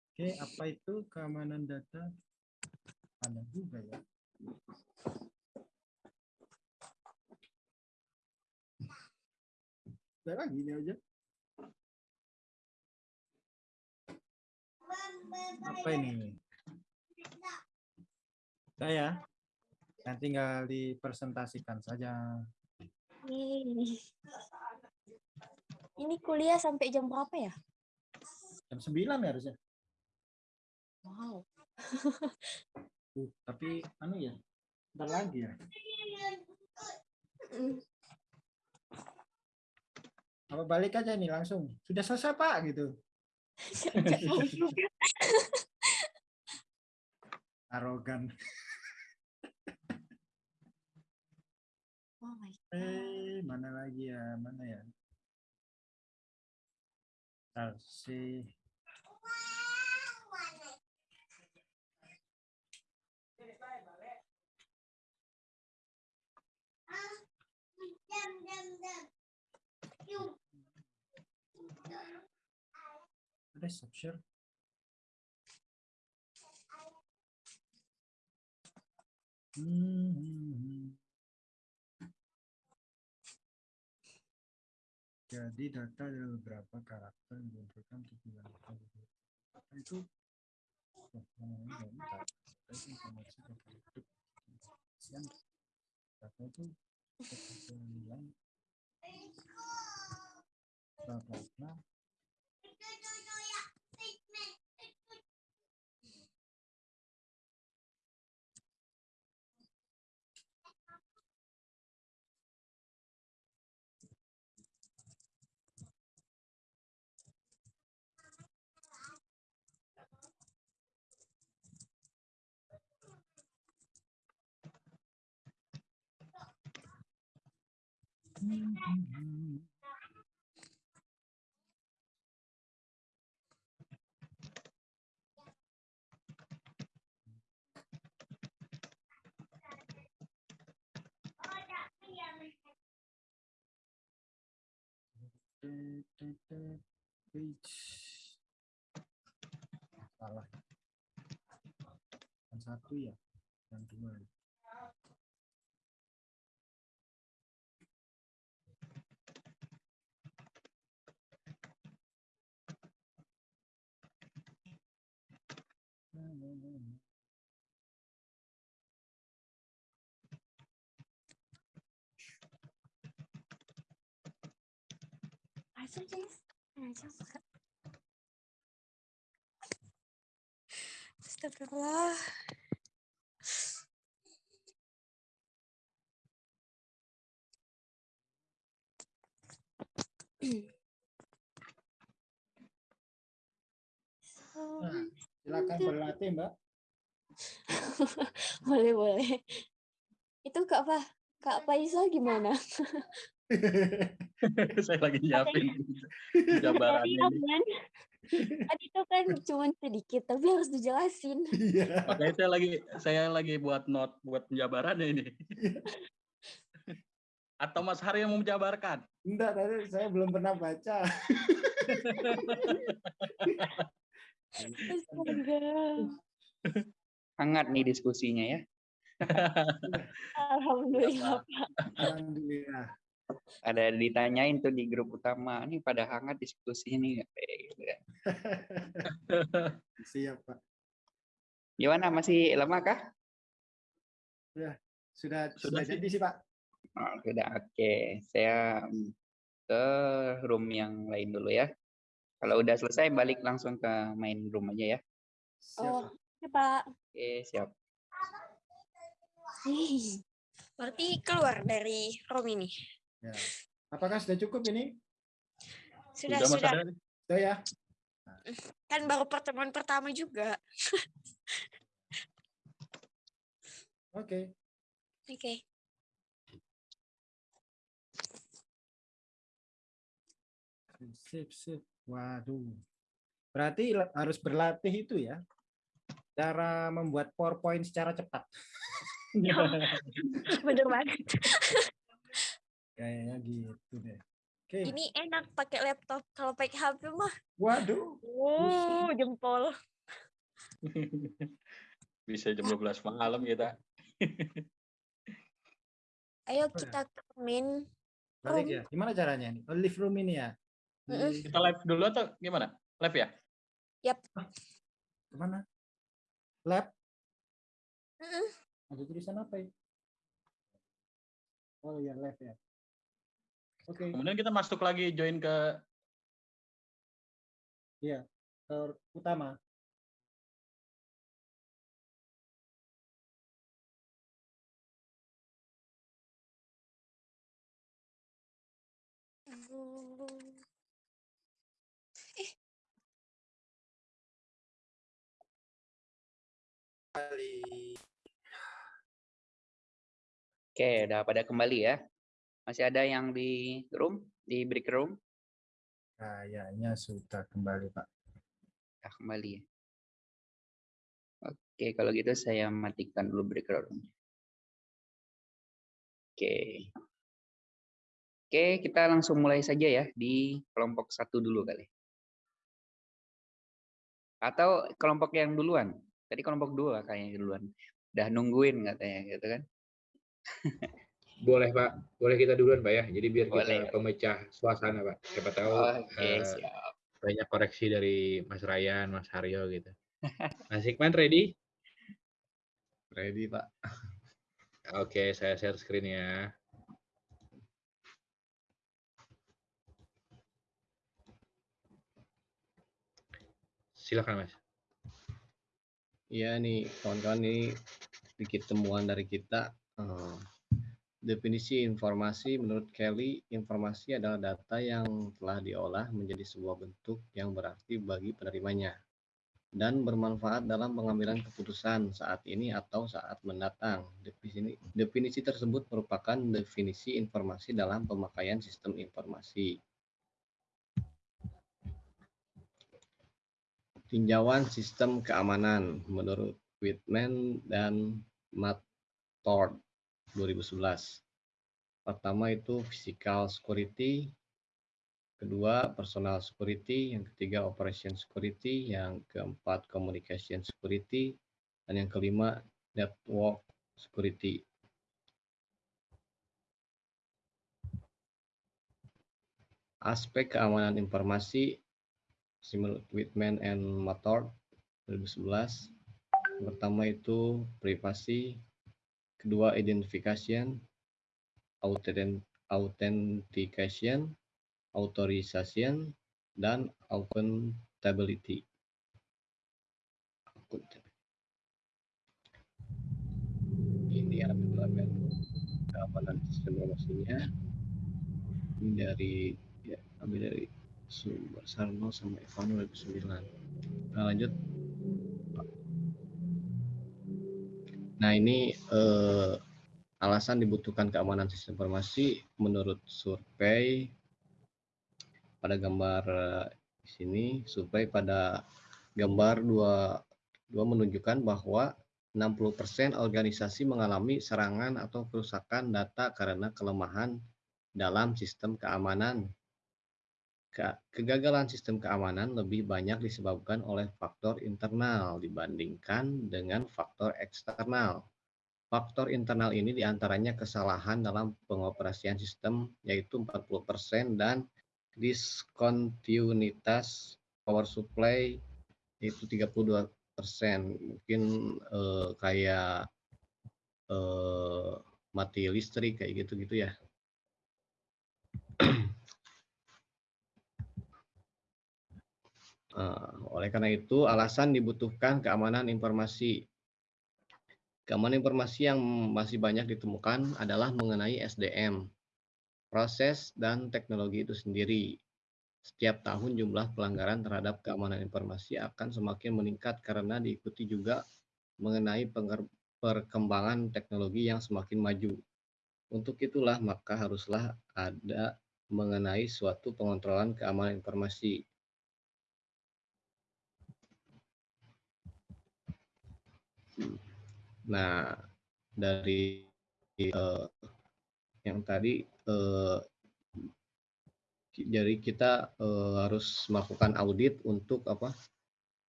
Oke apa itu keamanan data? Ada juga ya. Udah lagi ini aja apa ini saya nanti tinggal dipresentasikan saja. Ini kuliah sampai jam berapa ya? jam 9 ya harusnya Wow. Uh, tapi anu ya bentar lagi ya Mm. apa balik aja nih langsung sudah selesai pak gitu. arogan. Oh my God. eh mana lagi ya? Mana ya? Bentar sih ada stop Hmm. Jadi data ada beberapa karakter yang diinputkan untuk dilakukan itu informasi yang data itu ketersediaan bla bla bla salah. Yang satu ya yang dua. ya Astagfirullah. Nah, silakan berlatih, Mbak. boleh boleh. Itu Kak apa? Kak Faisal gimana? Saya lagi nyiapin ini. aman. Tadi itu kan cuma sedikit, tapi harus dijelasin. Iya. Makanya saya lagi saya lagi buat not buat penjabarannya ini. Atau Mas Hari yang mau menjabarkan? Enggak, tadi saya belum pernah baca. Hangat nih diskusinya ya. Alhamdulillah. Alhamdulillah. Ada ditanyain tuh di grup utama, ini pada hangat diskusi ini. Siap, Pak. Gimana masih lama kah? Sudah, sudah Sudah sih. jadi sih, Pak. Oh, sudah oke. Saya mm, ke room yang lain dulu ya. Kalau udah selesai balik langsung ke main room aja ya. Siap, Oh, Pak. ya Pak. Oke, siap. Ih, Berarti keluar dari room ini. Ya. Apakah sudah cukup ini? Sudah, sudah. Hari? Sudah ya? Kan baru pertemuan pertama juga. Oke. Oke. Sip, sip. Waduh. Berarti harus berlatih itu ya. Cara membuat PowerPoint secara cepat. Bener banget. Kayaknya gitu deh. Oke. Ini enak pakai laptop. Kalau pakai HP mah, Waduh. wow, jempol. Bisa jam 12 malam kita. Ayo ya. kita ke main Balik ya. Gimana caranya nih? Oh, live room ini ya. Di- Kita live dulu atau gimana? Live ya? Ke mana? Lab? Mm-mm. Ada tulisan apa ya? Oh ya, lab ya. Oke, Kemudian kita masuk lagi join ke ke utama. Oke, udah pada kembali ya. Masih ada yang di room, di break room? Kayaknya sudah kembali, Pak. Udah kembali ya. Oke, kalau gitu saya matikan dulu break room. Oke. Oke, kita langsung mulai saja ya di kelompok satu dulu kali. Atau kelompok yang duluan. Tadi kelompok dua kayaknya duluan. Udah nungguin katanya gitu kan. Boleh Pak, boleh kita duluan Pak ya. Jadi biar Boleh. kita pemecah suasana Pak. Siapa tahu Oke, eh, siap. banyak koreksi dari Mas Ryan, Mas Haryo gitu. Mas Hikman ready? Ready, Pak. Oke, saya share screen ya. Silakan Mas. Iya nih, kawan-kawan ini sedikit temuan dari kita. Eh, definisi informasi menurut Kelly, informasi adalah data yang telah diolah menjadi sebuah bentuk yang berarti bagi penerimanya dan bermanfaat dalam pengambilan keputusan saat ini atau saat mendatang. Definisi, definisi tersebut merupakan definisi informasi dalam pemakaian sistem informasi. Tinjauan sistem keamanan menurut Whitman dan Mathord 2011. Pertama itu physical security, kedua personal security, yang ketiga operation security, yang keempat communication security, dan yang kelima network security. Aspek keamanan informasi menurut Whitman and Mathord 2011. Yang pertama itu privasi, kedua identification, authentication, authorization, dan accountability. Ini elemen keamanan sistem informasinya. Ini dari ya, ambil dari sumber Sarno sama Evano 2009. Nah, lanjut. Nah, ini eh, alasan dibutuhkan keamanan sistem informasi menurut survei pada gambar eh, di sini, survei pada gambar dua, dua menunjukkan bahwa 60% organisasi mengalami serangan atau kerusakan data karena kelemahan dalam sistem keamanan. Kegagalan sistem keamanan lebih banyak disebabkan oleh faktor internal dibandingkan dengan faktor eksternal. Faktor internal ini di antaranya kesalahan dalam pengoperasian sistem, yaitu 40%, dan diskontinuitas power supply, yaitu 32%. Mungkin eh, kayak eh, mati listrik, kayak gitu-gitu ya. Oleh karena itu, alasan dibutuhkan keamanan informasi. Keamanan informasi yang masih banyak ditemukan adalah mengenai SDM, proses dan teknologi itu sendiri. Setiap tahun jumlah pelanggaran terhadap keamanan informasi akan semakin meningkat karena diikuti juga mengenai perkembangan teknologi yang semakin maju. Untuk itulah maka haruslah ada mengenai suatu pengontrolan keamanan informasi Nah, dari uh, yang tadi uh, jadi kita uh, harus melakukan audit untuk apa?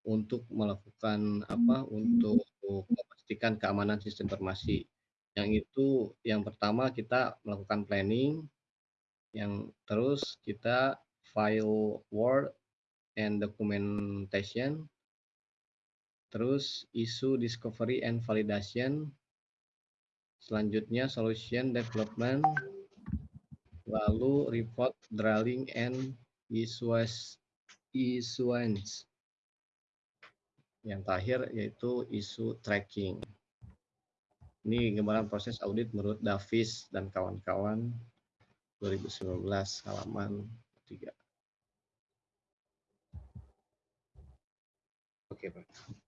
Untuk melakukan apa? Untuk memastikan keamanan sistem informasi. Yang itu yang pertama kita melakukan planning, yang terus kita file Word and documentation, Terus isu discovery and validation. Selanjutnya solution development. Lalu report drilling and issuance. Yang terakhir yaitu isu tracking. Ini gambaran proses audit menurut Davis dan kawan-kawan 2019 halaman 3. Oke, Pak.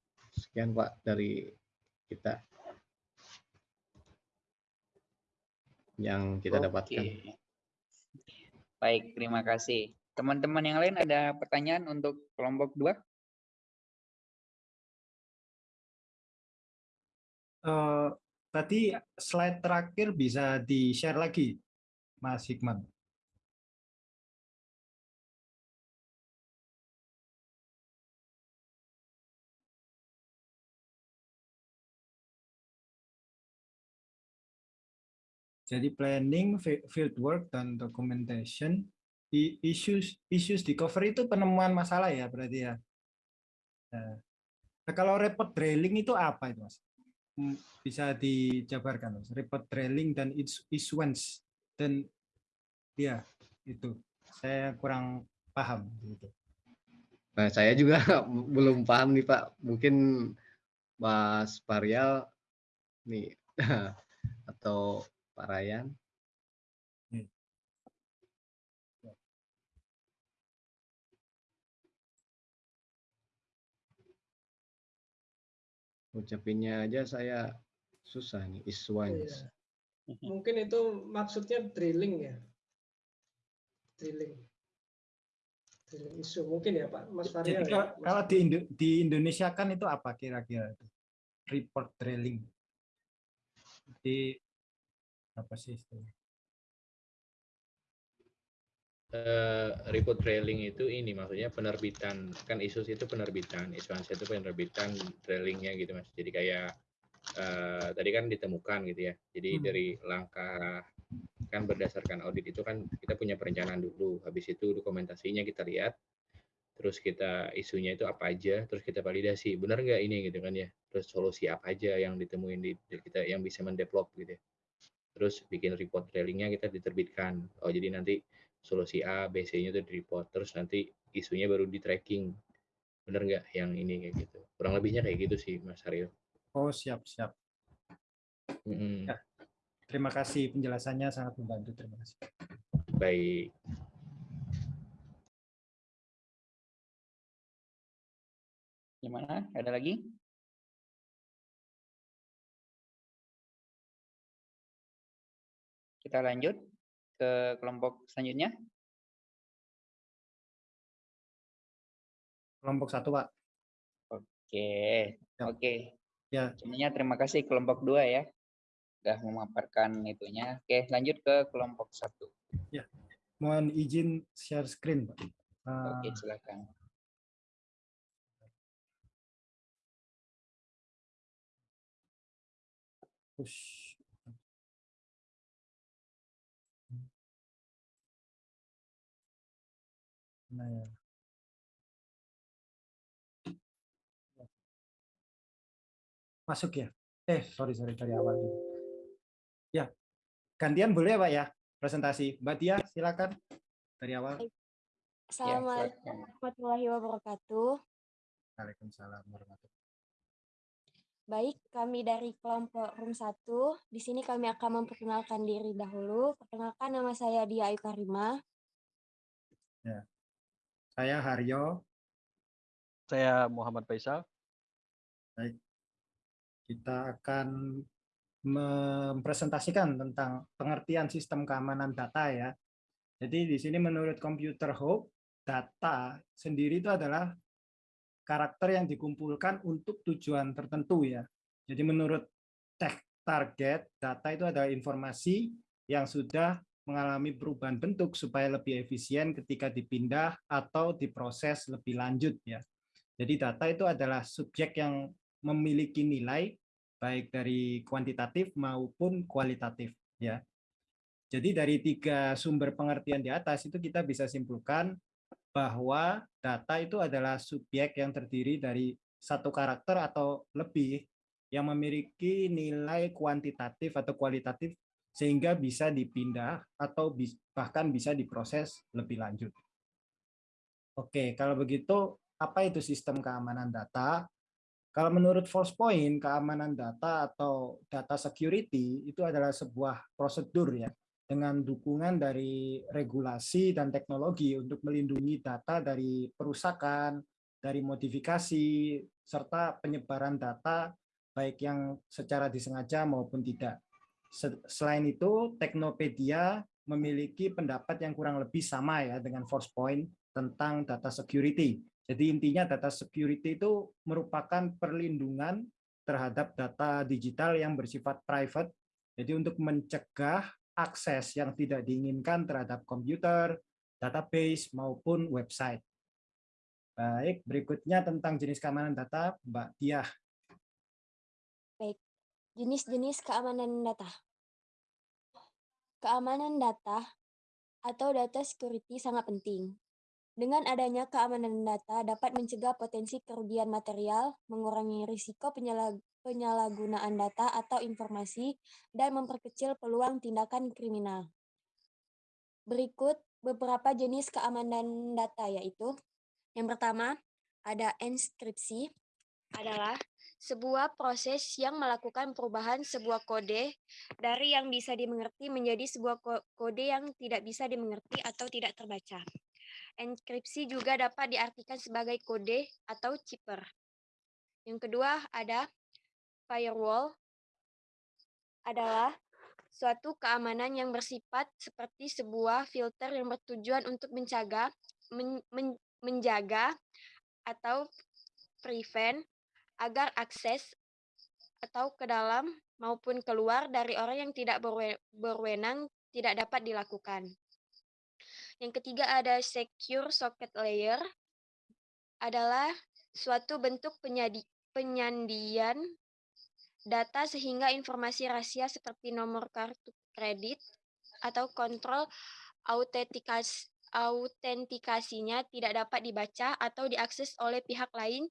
Sekian Pak dari kita yang kita Oke. dapatkan. Baik, terima kasih. Teman-teman yang lain ada pertanyaan untuk kelompok dua? Uh, tadi slide terakhir bisa di-share lagi, Mas Hikman. Jadi planning, field work, dan documentation, issues issues discovery itu penemuan masalah ya berarti ya. Nah, nah kalau report drilling itu apa itu mas? Hmm, bisa dijabarkan mas. Report drilling dan issuance dan ya itu saya kurang paham gitu. Nah saya juga belum paham nih Pak. Mungkin Mas Parial nih atau Pak Ryan. Hmm. Ucapinnya aja saya susah nih, iswans. Iya. Mungkin itu maksudnya drilling ya. Drilling. Drilling isu mungkin ya Pak Mas Faria. Jadi ya, kalau di, Indo di Indonesia kan itu apa kira-kira itu? Report drilling. Di apa sih istilahnya? eh, report trailing itu ini maksudnya penerbitan kan ISUS itu penerbitan, ISUANSA itu penerbitan trailingnya gitu mas. Jadi kayak eh, tadi kan ditemukan gitu ya. Jadi Hmm. dari langkah kan berdasarkan audit itu kan kita punya perencanaan dulu. Habis itu dokumentasinya kita lihat, terus kita isunya itu apa aja, terus kita validasi benar nggak ini gitu kan ya. Terus solusi apa aja yang ditemuin di, di kita yang bisa mendevelop gitu ya. Terus bikin report trailingnya kita diterbitkan. Oh jadi nanti solusi A, B, C-nya itu di report. Terus nanti isunya baru di tracking. Bener nggak yang ini kayak gitu. Kurang lebihnya kayak gitu sih Mas Haryo. Oh, siap, siap. Mm-mm. Ya. Terima kasih penjelasannya sangat membantu. Terima kasih. Baik. Gimana? Ada lagi? Kita lanjut ke kelompok selanjutnya. Kelompok satu, Pak. Oke, Siap. oke. Ya. Sebenarnya terima kasih kelompok dua ya. Sudah memaparkan itunya. Oke, lanjut ke kelompok satu. Mohon izin share screen, Pak. Oke, Ah, silakan. push. Nah, ya. Masuk ya? Eh, sorry, sorry, dari awal. Ya, gantian boleh ya, Pak ya? Presentasi. Mbak Tia, silakan. Dari awal. Ya, Assalamualaikum silakan. warahmatullahi wabarakatuh. Waalaikumsalam warahmatullahi Baik, kami dari kelompok room 1. Di sini kami akan memperkenalkan diri dahulu. Perkenalkan nama saya Dia Ayu Karima. Saya Haryo. Saya Muhammad Faisal. Kita akan mempresentasikan tentang pengertian sistem keamanan data ya. Jadi di sini menurut Computer Hope, data sendiri itu adalah karakter yang dikumpulkan untuk tujuan tertentu ya. Jadi menurut tech target, data itu adalah informasi yang sudah mengalami perubahan bentuk supaya lebih efisien ketika dipindah atau diproses lebih lanjut ya. Jadi data itu adalah subjek yang memiliki nilai baik dari kuantitatif maupun kualitatif ya. Jadi dari tiga sumber pengertian di atas itu kita bisa simpulkan bahwa data itu adalah subjek yang terdiri dari satu karakter atau lebih yang memiliki nilai kuantitatif atau kualitatif sehingga bisa dipindah atau bahkan bisa diproses lebih lanjut. Oke, kalau begitu apa itu sistem keamanan data? Kalau menurut Force Point, keamanan data atau data security itu adalah sebuah prosedur ya dengan dukungan dari regulasi dan teknologi untuk melindungi data dari perusakan, dari modifikasi, serta penyebaran data baik yang secara disengaja maupun tidak. Se- Selain itu, Teknopedia memiliki pendapat yang kurang lebih sama ya dengan Force Point tentang data security. Jadi intinya data security itu merupakan perlindungan terhadap data digital yang bersifat private. Jadi untuk mencegah akses yang tidak diinginkan terhadap komputer, database maupun website. Baik, berikutnya tentang jenis keamanan data, Mbak Diah. Jenis-jenis keamanan data. Keamanan data atau data security sangat penting. Dengan adanya keamanan data dapat mencegah potensi kerugian material, mengurangi risiko penyalah- penyalahgunaan data atau informasi, dan memperkecil peluang tindakan kriminal. Berikut beberapa jenis keamanan data yaitu yang pertama ada enskripsi adalah sebuah proses yang melakukan perubahan sebuah kode dari yang bisa dimengerti menjadi sebuah ko- kode yang tidak bisa dimengerti atau tidak terbaca. Enkripsi juga dapat diartikan sebagai kode atau chipper. Yang kedua ada firewall adalah suatu keamanan yang bersifat seperti sebuah filter yang bertujuan untuk menjaga men- men- menjaga atau prevent agar akses atau ke dalam maupun keluar dari orang yang tidak berwe- berwenang tidak dapat dilakukan. Yang ketiga ada secure socket layer adalah suatu bentuk penyadi, penyandian data sehingga informasi rahasia seperti nomor kartu kredit atau kontrol autentikasi autentikasinya tidak dapat dibaca atau diakses oleh pihak lain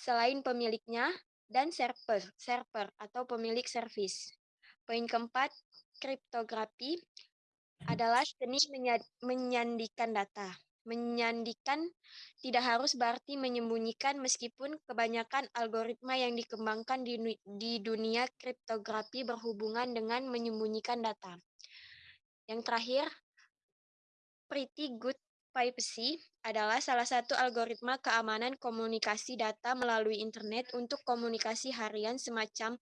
selain pemiliknya dan server, server atau pemilik servis. Poin keempat, kriptografi adalah seni menyandikan data. Menyandikan tidak harus berarti menyembunyikan meskipun kebanyakan algoritma yang dikembangkan di, di dunia kriptografi berhubungan dengan menyembunyikan data. Yang terakhir, Pretty Good Privacy adalah salah satu algoritma keamanan komunikasi data melalui internet untuk komunikasi harian semacam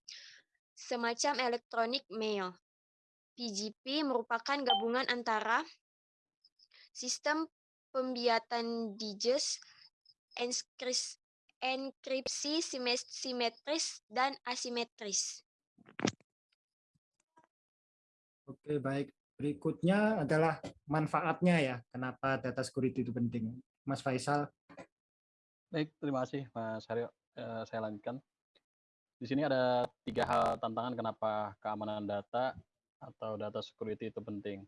semacam elektronik mail. PGP merupakan gabungan antara sistem pembiatan digits, enkripsi simetris, dan asimetris. Oke, baik. Berikutnya adalah manfaatnya ya, kenapa data security itu penting. Mas Faisal. Baik, terima kasih Mas Haryo. Eh, saya lanjutkan. Di sini ada tiga hal tantangan kenapa keamanan data atau data security itu penting.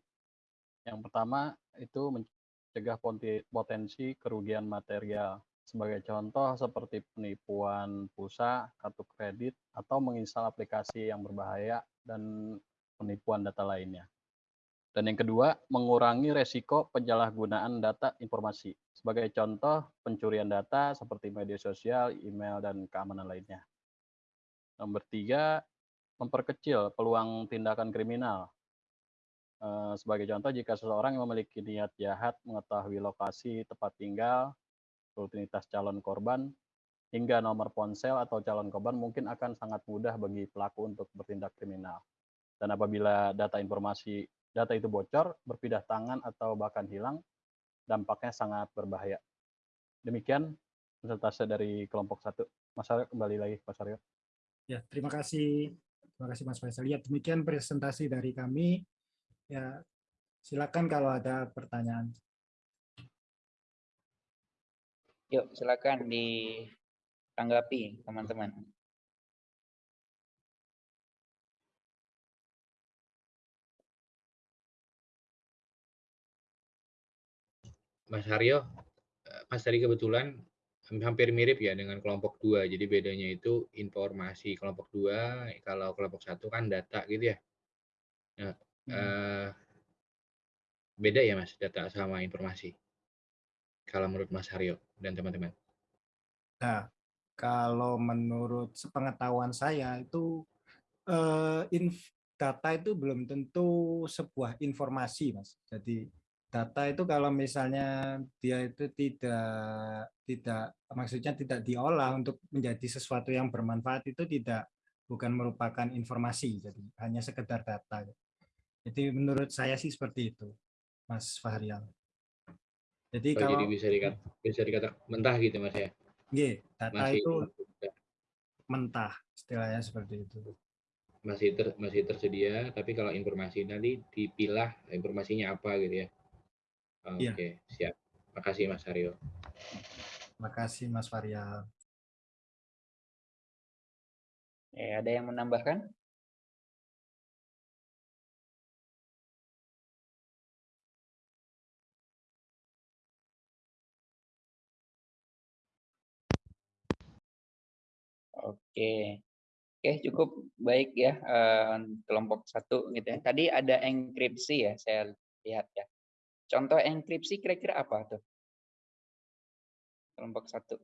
Yang pertama itu mencegah potensi kerugian material. Sebagai contoh seperti penipuan pulsa, kartu kredit, atau menginstal aplikasi yang berbahaya dan penipuan data lainnya. Dan yang kedua, mengurangi resiko penyalahgunaan data informasi. Sebagai contoh, pencurian data seperti media sosial, email, dan keamanan lainnya. Nomor tiga, memperkecil peluang tindakan kriminal. Eh, sebagai contoh, jika seseorang yang memiliki niat jahat mengetahui lokasi tempat tinggal, rutinitas calon korban, hingga nomor ponsel atau calon korban mungkin akan sangat mudah bagi pelaku untuk bertindak kriminal. Dan apabila data informasi data itu bocor, berpindah tangan atau bahkan hilang, dampaknya sangat berbahaya. Demikian presentase dari kelompok satu. Mas Aryo kembali lagi, Mas Aryo. Ya, terima kasih. Terima kasih Mas Faisal. Ya, demikian presentasi dari kami. Ya, silakan kalau ada pertanyaan. Yuk, silakan ditanggapi teman-teman. Mas Haryo, eh, Mas tadi kebetulan hampir mirip ya dengan kelompok dua. Jadi bedanya itu informasi kelompok dua, kalau kelompok satu kan data gitu ya. Nah, hmm. eh, beda ya Mas data sama informasi. Kalau menurut Mas Haryo dan teman-teman. Nah, kalau menurut sepengetahuan saya itu eh, inf, data itu belum tentu sebuah informasi, Mas. Jadi data itu kalau misalnya dia itu tidak tidak maksudnya tidak diolah untuk menjadi sesuatu yang bermanfaat itu tidak bukan merupakan informasi jadi hanya sekedar data. Jadi menurut saya sih seperti itu Mas Fahrial. Jadi oh, kalau jadi bisa dikata bisa dikata mentah gitu Mas ya? Iya data masih, itu mentah istilahnya seperti itu. Masih ter, masih tersedia tapi kalau informasi nanti dipilah informasinya apa gitu ya Iya. Oke, siap. Makasih Mas Aryo. Makasih Mas Faryal. Eh, ada yang menambahkan? Oke. Oke, cukup baik ya uh, kelompok satu gitu ya. Tadi ada enkripsi ya, saya lihat ya. Contoh enkripsi kira-kira apa tuh? Kelompok satu.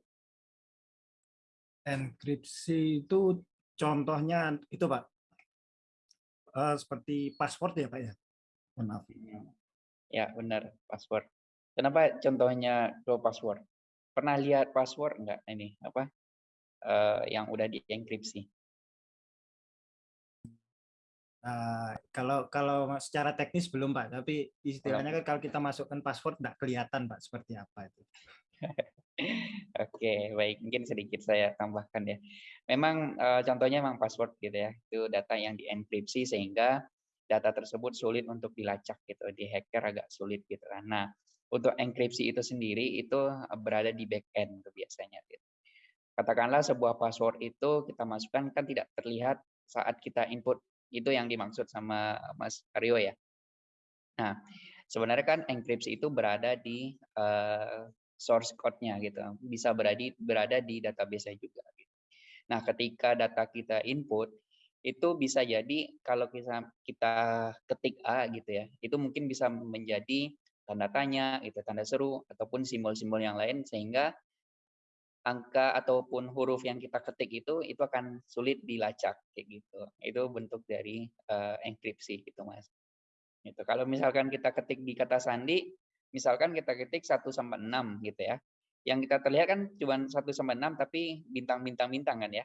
Enkripsi itu contohnya itu Pak, uh, seperti password ya Pak ya? Maaf. Ya benar, password. Kenapa contohnya pro password? Pernah lihat password enggak ini apa uh, yang udah dienkripsi? Uh, kalau kalau secara teknis belum Pak, tapi istilahnya kan kalau kita masukkan password tidak kelihatan Pak seperti apa itu. Oke, baik. Mungkin sedikit saya tambahkan ya. Memang uh, contohnya memang password gitu ya. Itu data yang dienkripsi sehingga data tersebut sulit untuk dilacak gitu, di hacker agak sulit gitu kan. Nah, untuk enkripsi itu sendiri itu berada di back end tuh biasanya gitu. Katakanlah sebuah password itu kita masukkan kan tidak terlihat saat kita input itu yang dimaksud sama Mas Aryo ya. Nah, sebenarnya kan enkripsi itu berada di uh, source code-nya gitu. Bisa berada berada di database juga gitu. Nah, ketika data kita input itu bisa jadi kalau kita kita ketik A gitu ya, itu mungkin bisa menjadi tanda tanya, itu tanda seru ataupun simbol-simbol yang lain sehingga angka ataupun huruf yang kita ketik itu itu akan sulit dilacak kayak gitu. Itu bentuk dari uh, enkripsi gitu Mas. Itu kalau misalkan kita ketik di kata sandi, misalkan kita ketik 1 sampai 6 gitu ya. Yang kita terlihat kan cuma 1 sampai 6 tapi bintang-bintang bintang kan ya.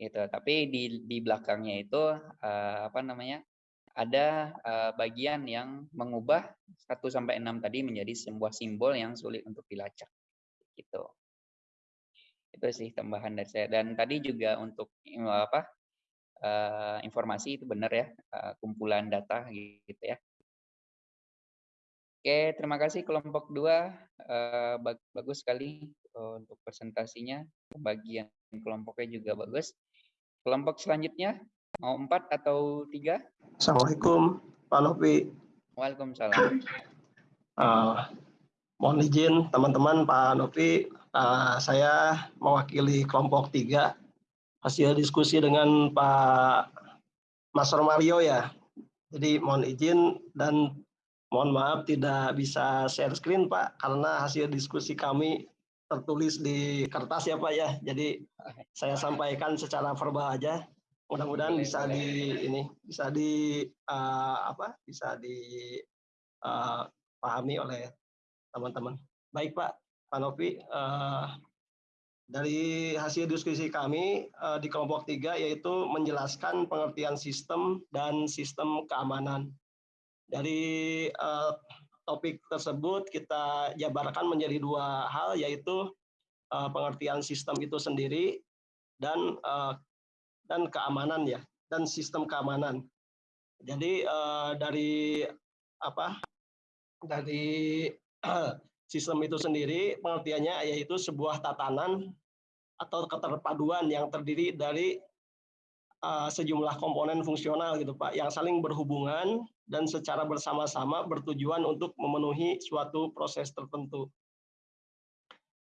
Gitu. Tapi di di belakangnya itu uh, apa namanya? ada uh, bagian yang mengubah 1 sampai 6 tadi menjadi sebuah simbol yang sulit untuk dilacak. Gitu itu sih tambahan dari saya. Dan tadi juga untuk apa uh, informasi itu benar ya uh, kumpulan data gitu ya. Oke terima kasih kelompok dua uh, bagus sekali uh, untuk presentasinya. Bagian kelompoknya juga bagus. Kelompok selanjutnya mau empat atau tiga? Assalamualaikum Pak Novi. Waalaikumsalam. Uh, mohon izin teman-teman Pak Novi Uh, saya mewakili kelompok tiga hasil diskusi dengan Pak Mas Romario ya. Jadi mohon izin dan mohon maaf tidak bisa share screen Pak karena hasil diskusi kami tertulis di kertas ya Pak ya. Jadi saya sampaikan secara verbal aja. Mudah-mudahan bisa di ini bisa di uh, apa? Bisa dipahami uh, oleh teman-teman. Baik Pak, Pak Novi, uh, dari hasil diskusi kami uh, di kelompok tiga yaitu menjelaskan pengertian sistem dan sistem keamanan. Dari uh, topik tersebut kita jabarkan menjadi dua hal yaitu uh, pengertian sistem itu sendiri dan uh, dan keamanan ya dan sistem keamanan. Jadi uh, dari apa? Dari Sistem itu sendiri pengertiannya yaitu sebuah tatanan atau keterpaduan yang terdiri dari uh, sejumlah komponen fungsional gitu Pak yang saling berhubungan dan secara bersama-sama bertujuan untuk memenuhi suatu proses tertentu.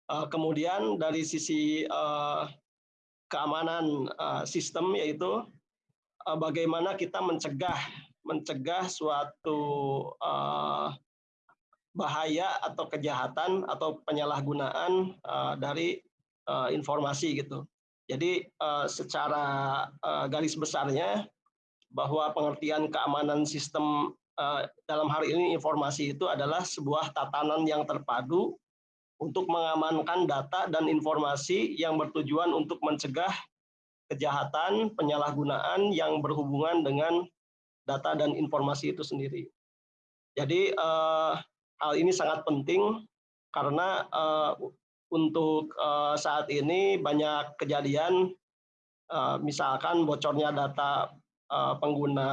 Uh, kemudian dari sisi uh, keamanan uh, sistem yaitu uh, bagaimana kita mencegah mencegah suatu uh, bahaya atau kejahatan atau penyalahgunaan uh, dari uh, informasi gitu. Jadi uh, secara uh, garis besarnya bahwa pengertian keamanan sistem uh, dalam hari ini informasi itu adalah sebuah tatanan yang terpadu untuk mengamankan data dan informasi yang bertujuan untuk mencegah kejahatan, penyalahgunaan yang berhubungan dengan data dan informasi itu sendiri. Jadi hal ini sangat penting karena uh, untuk uh, saat ini banyak kejadian uh, misalkan bocornya data uh, pengguna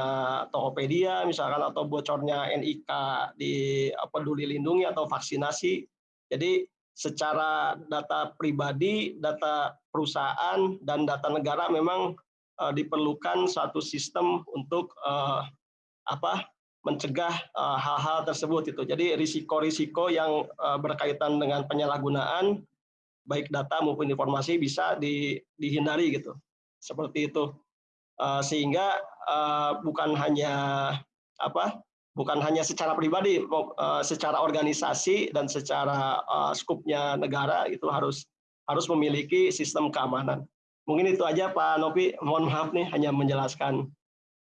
Tokopedia misalkan atau bocornya NIK di Peduli Lindungi atau vaksinasi. Jadi secara data pribadi, data perusahaan dan data negara memang uh, diperlukan satu sistem untuk uh, apa mencegah eh, hal-hal tersebut itu. Jadi risiko-risiko yang uh, berkaitan dengan penyalahgunaan baik data maupun informasi bisa di, dihindari gitu. Seperti itu. Uh, sehingga bukan hanya apa? bukan hanya secara pribadi, secara organisasi dan secara skupnya negara itu harus harus memiliki sistem keamanan. Mungkin itu aja Pak Novi, mohon maaf nih hanya menjelaskan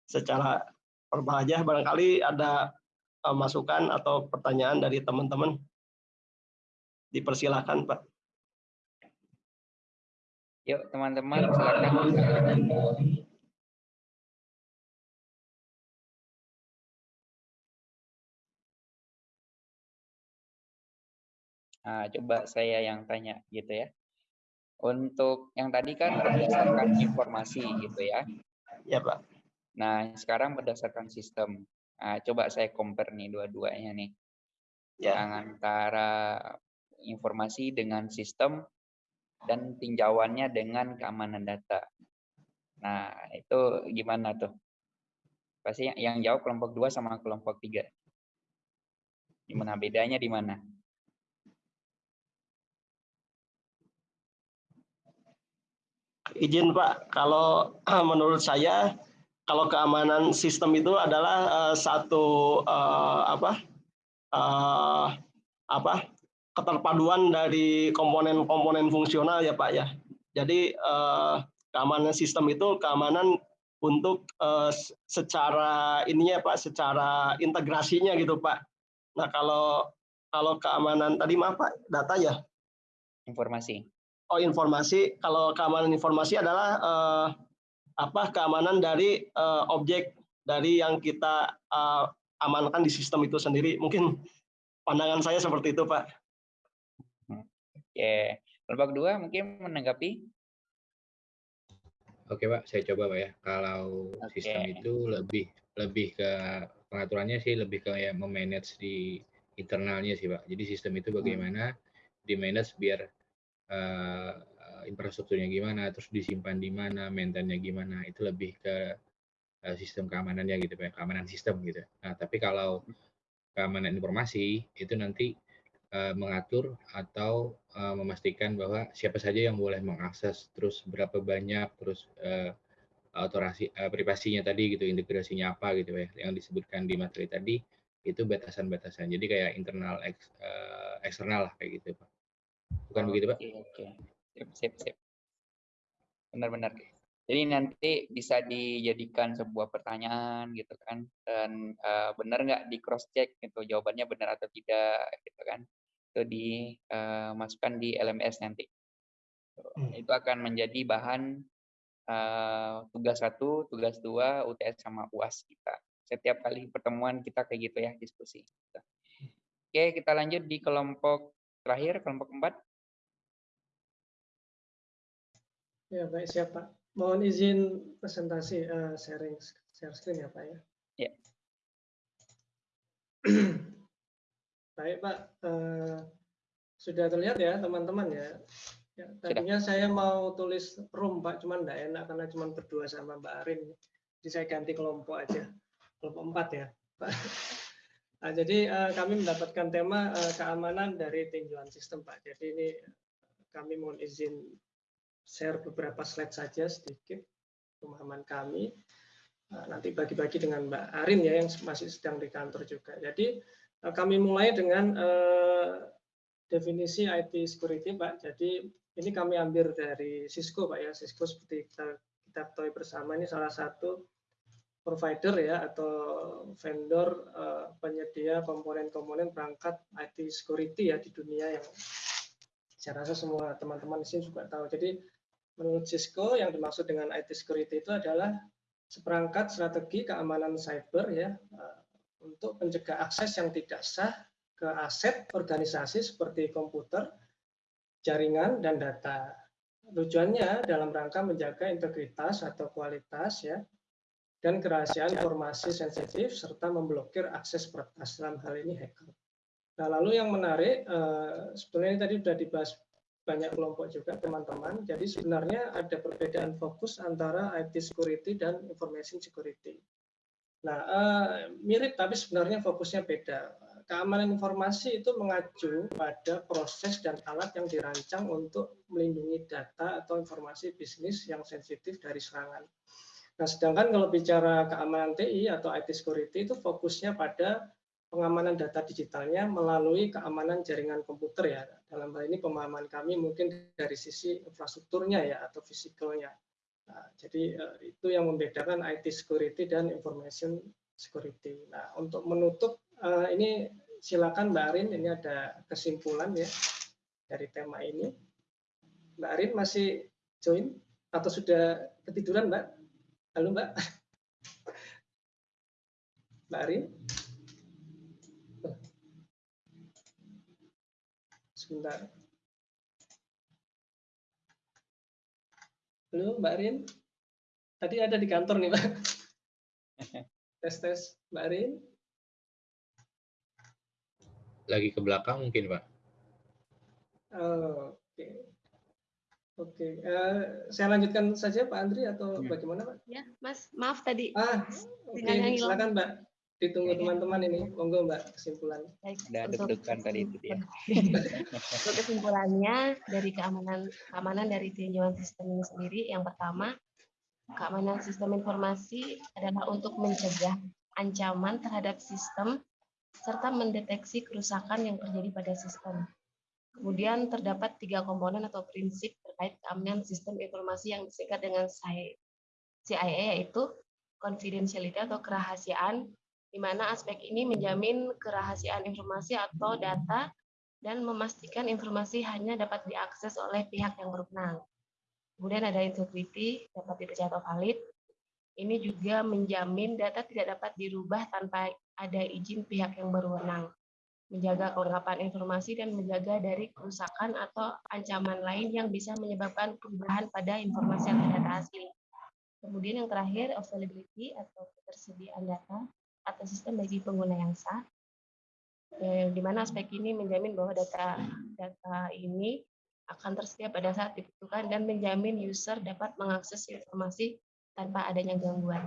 secara Perbahajah barangkali ada uh, masukan atau pertanyaan dari teman-teman. Dipersilahkan, Pak. Yuk, teman-teman, silakan. Nah, coba saya yang tanya gitu ya. Untuk yang tadi kan berdasarkan informasi gitu ya. Ya, Pak Nah, sekarang berdasarkan sistem. Nah, coba saya compare nih dua-duanya nih. Ya. Yang antara informasi dengan sistem dan tinjauannya dengan keamanan data. Nah, itu gimana tuh? Pasti yang, yang jawab kelompok 2 sama kelompok 3. Gimana bedanya di mana? Izin Pak, kalau menurut saya kalau keamanan sistem itu adalah uh, satu uh, apa uh, apa keterpaduan dari komponen-komponen fungsional ya Pak ya. Jadi uh, keamanan sistem itu keamanan untuk uh, secara ininya Pak, secara integrasinya gitu Pak. Nah kalau kalau keamanan tadi maaf Pak, data ya? Informasi. Oh informasi, kalau keamanan informasi adalah uh, apa keamanan dari uh, objek dari yang kita uh, amankan di sistem itu sendiri. Mungkin pandangan saya seperti itu, Pak. Oke, kelompok dua mungkin menanggapi. Oke, Pak, saya coba, Pak ya. Kalau Oke. sistem itu lebih lebih ke pengaturannya sih lebih ke ya memanage di internalnya sih, Pak. Jadi sistem itu bagaimana di manage biar uh, infrastrukturnya gimana, terus disimpan di mana, maintain-nya gimana, itu lebih ke uh, sistem keamanannya gitu, Pak. Keamanan sistem gitu. Nah, tapi kalau keamanan informasi itu nanti uh, mengatur atau uh, memastikan bahwa siapa saja yang boleh mengakses, terus berapa banyak, terus uh, privasinya tadi gitu, integrasinya apa gitu ya, yang disebutkan di materi tadi itu batasan-batasan. Jadi kayak internal eks, eksternal lah kayak gitu, Pak. Bukan begitu, Pak? Oke, sip, sip, sip. Benar-benar. Jadi nanti bisa dijadikan sebuah pertanyaan gitu kan, dan uh, benar nggak di cross check gitu jawabannya benar atau tidak gitu kan, itu dimasukkan di LMS nanti. Itu akan menjadi bahan uh, tugas satu, tugas dua, UTS sama UAS kita. Setiap kali pertemuan kita kayak gitu ya diskusi. Oke, kita lanjut di kelompok terakhir, kelompok empat. Ya, baik siapa? Mohon izin presentasi uh, sharing share screen ya Pak ya. Ya. baik Pak, uh, sudah terlihat ya teman-teman ya. ya tadinya sudah. saya mau tulis room Pak, cuman enggak enak karena cuma berdua sama Mbak Arin. Jadi saya ganti kelompok aja, kelompok empat ya Pak. Nah, jadi uh, kami mendapatkan tema uh, keamanan dari tinjauan sistem Pak. Jadi ini kami mohon izin share beberapa slide saja sedikit pemahaman kami. Nanti bagi-bagi dengan Mbak Arin ya yang masih sedang di kantor juga. Jadi kami mulai dengan definisi IT security Pak. Jadi ini kami ambil dari Cisco Pak ya. Cisco seperti kita kita ketahui bersama ini salah satu provider ya atau vendor penyedia komponen-komponen perangkat IT security ya di dunia yang saya rasa semua teman-teman di sini juga tahu. Jadi menurut Cisco yang dimaksud dengan IT security itu adalah seperangkat strategi keamanan cyber ya untuk mencegah akses yang tidak sah ke aset organisasi seperti komputer, jaringan dan data. Tujuannya dalam rangka menjaga integritas atau kualitas ya dan kerahasiaan informasi sensitif serta memblokir akses peretas dalam hal ini hacker. Nah, lalu yang menarik sebetulnya ini tadi sudah dibahas banyak kelompok juga teman-teman. Jadi sebenarnya ada perbedaan fokus antara IT security dan information security. Nah, uh, mirip tapi sebenarnya fokusnya beda. Keamanan informasi itu mengacu pada proses dan alat yang dirancang untuk melindungi data atau informasi bisnis yang sensitif dari serangan. Nah, sedangkan kalau bicara keamanan TI atau IT security itu fokusnya pada pengamanan data digitalnya melalui keamanan jaringan komputer ya. Dalam hal ini pemahaman kami mungkin dari sisi infrastrukturnya ya atau fisikalnya. Nah, jadi itu yang membedakan IT security dan information security. Nah, untuk menutup ini silakan Mbak Arin ini ada kesimpulan ya dari tema ini. Mbak Arin masih join atau sudah ketiduran Mbak? Halo Mbak. Mbak Arin? Sebentar. Halo Mbak Rin. Tadi ada di kantor nih Mbak. Tes tes, Mbak Arin. Lagi ke belakang mungkin, Pak. Oh, Oke. Oke, eh, saya lanjutkan saja Pak Andri atau Ya. bagaimana Pak? Ya, Mas, maaf tadi Ah, oke, hilang. silakan Mbak. Ditunggu teman-teman ini. Monggo Mbak kesimpulan. Untuk deg-degan tadi itu dia. Untuk kesimpulannya dari keamanan keamanan dari tinjauan sistem ini sendiri, yang pertama, keamanan sistem informasi adalah untuk mencegah ancaman terhadap sistem serta mendeteksi kerusakan yang terjadi pada sistem. Kemudian terdapat tiga komponen atau prinsip terkait keamanan sistem informasi yang disingkat dengan CIA yaitu confidentiality atau kerahasiaan, di mana aspek ini menjamin kerahasiaan informasi atau data dan memastikan informasi hanya dapat diakses oleh pihak yang berwenang. Kemudian ada integrity, dapat dipercaya atau valid. Ini juga menjamin data tidak dapat dirubah tanpa ada izin pihak yang berwenang. Menjaga kelengkapan informasi dan menjaga dari kerusakan atau ancaman lain yang bisa menyebabkan perubahan pada informasi atau data asli. Kemudian yang terakhir, availability atau ketersediaan data atau sistem bagi pengguna yang sah eh, di mana aspek ini menjamin bahwa data data ini akan tersedia pada saat dibutuhkan dan menjamin user dapat mengakses informasi tanpa adanya gangguan.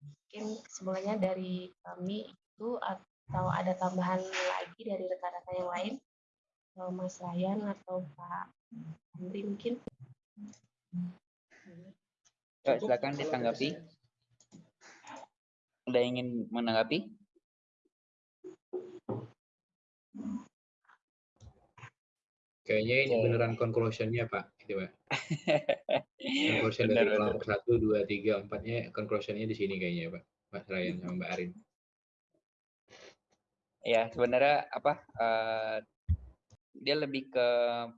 Mungkin kesimpulannya dari kami itu atau ada tambahan lagi dari rekan-rekan yang lain, Mas Ryan atau Pak Andri mungkin. Silakan ditanggapi. Dari. Ada yang ingin menanggapi? Kayaknya ini Oke. beneran conclusion-nya, Pak. Gitu, Pak. Conclusion dari Benar, benar. kelompok satu, dua, tiga, empatnya conclusion-nya di sini kayaknya, Pak. Mas Ryan sama Mbak Arin. Ya, sebenarnya apa eh, dia lebih ke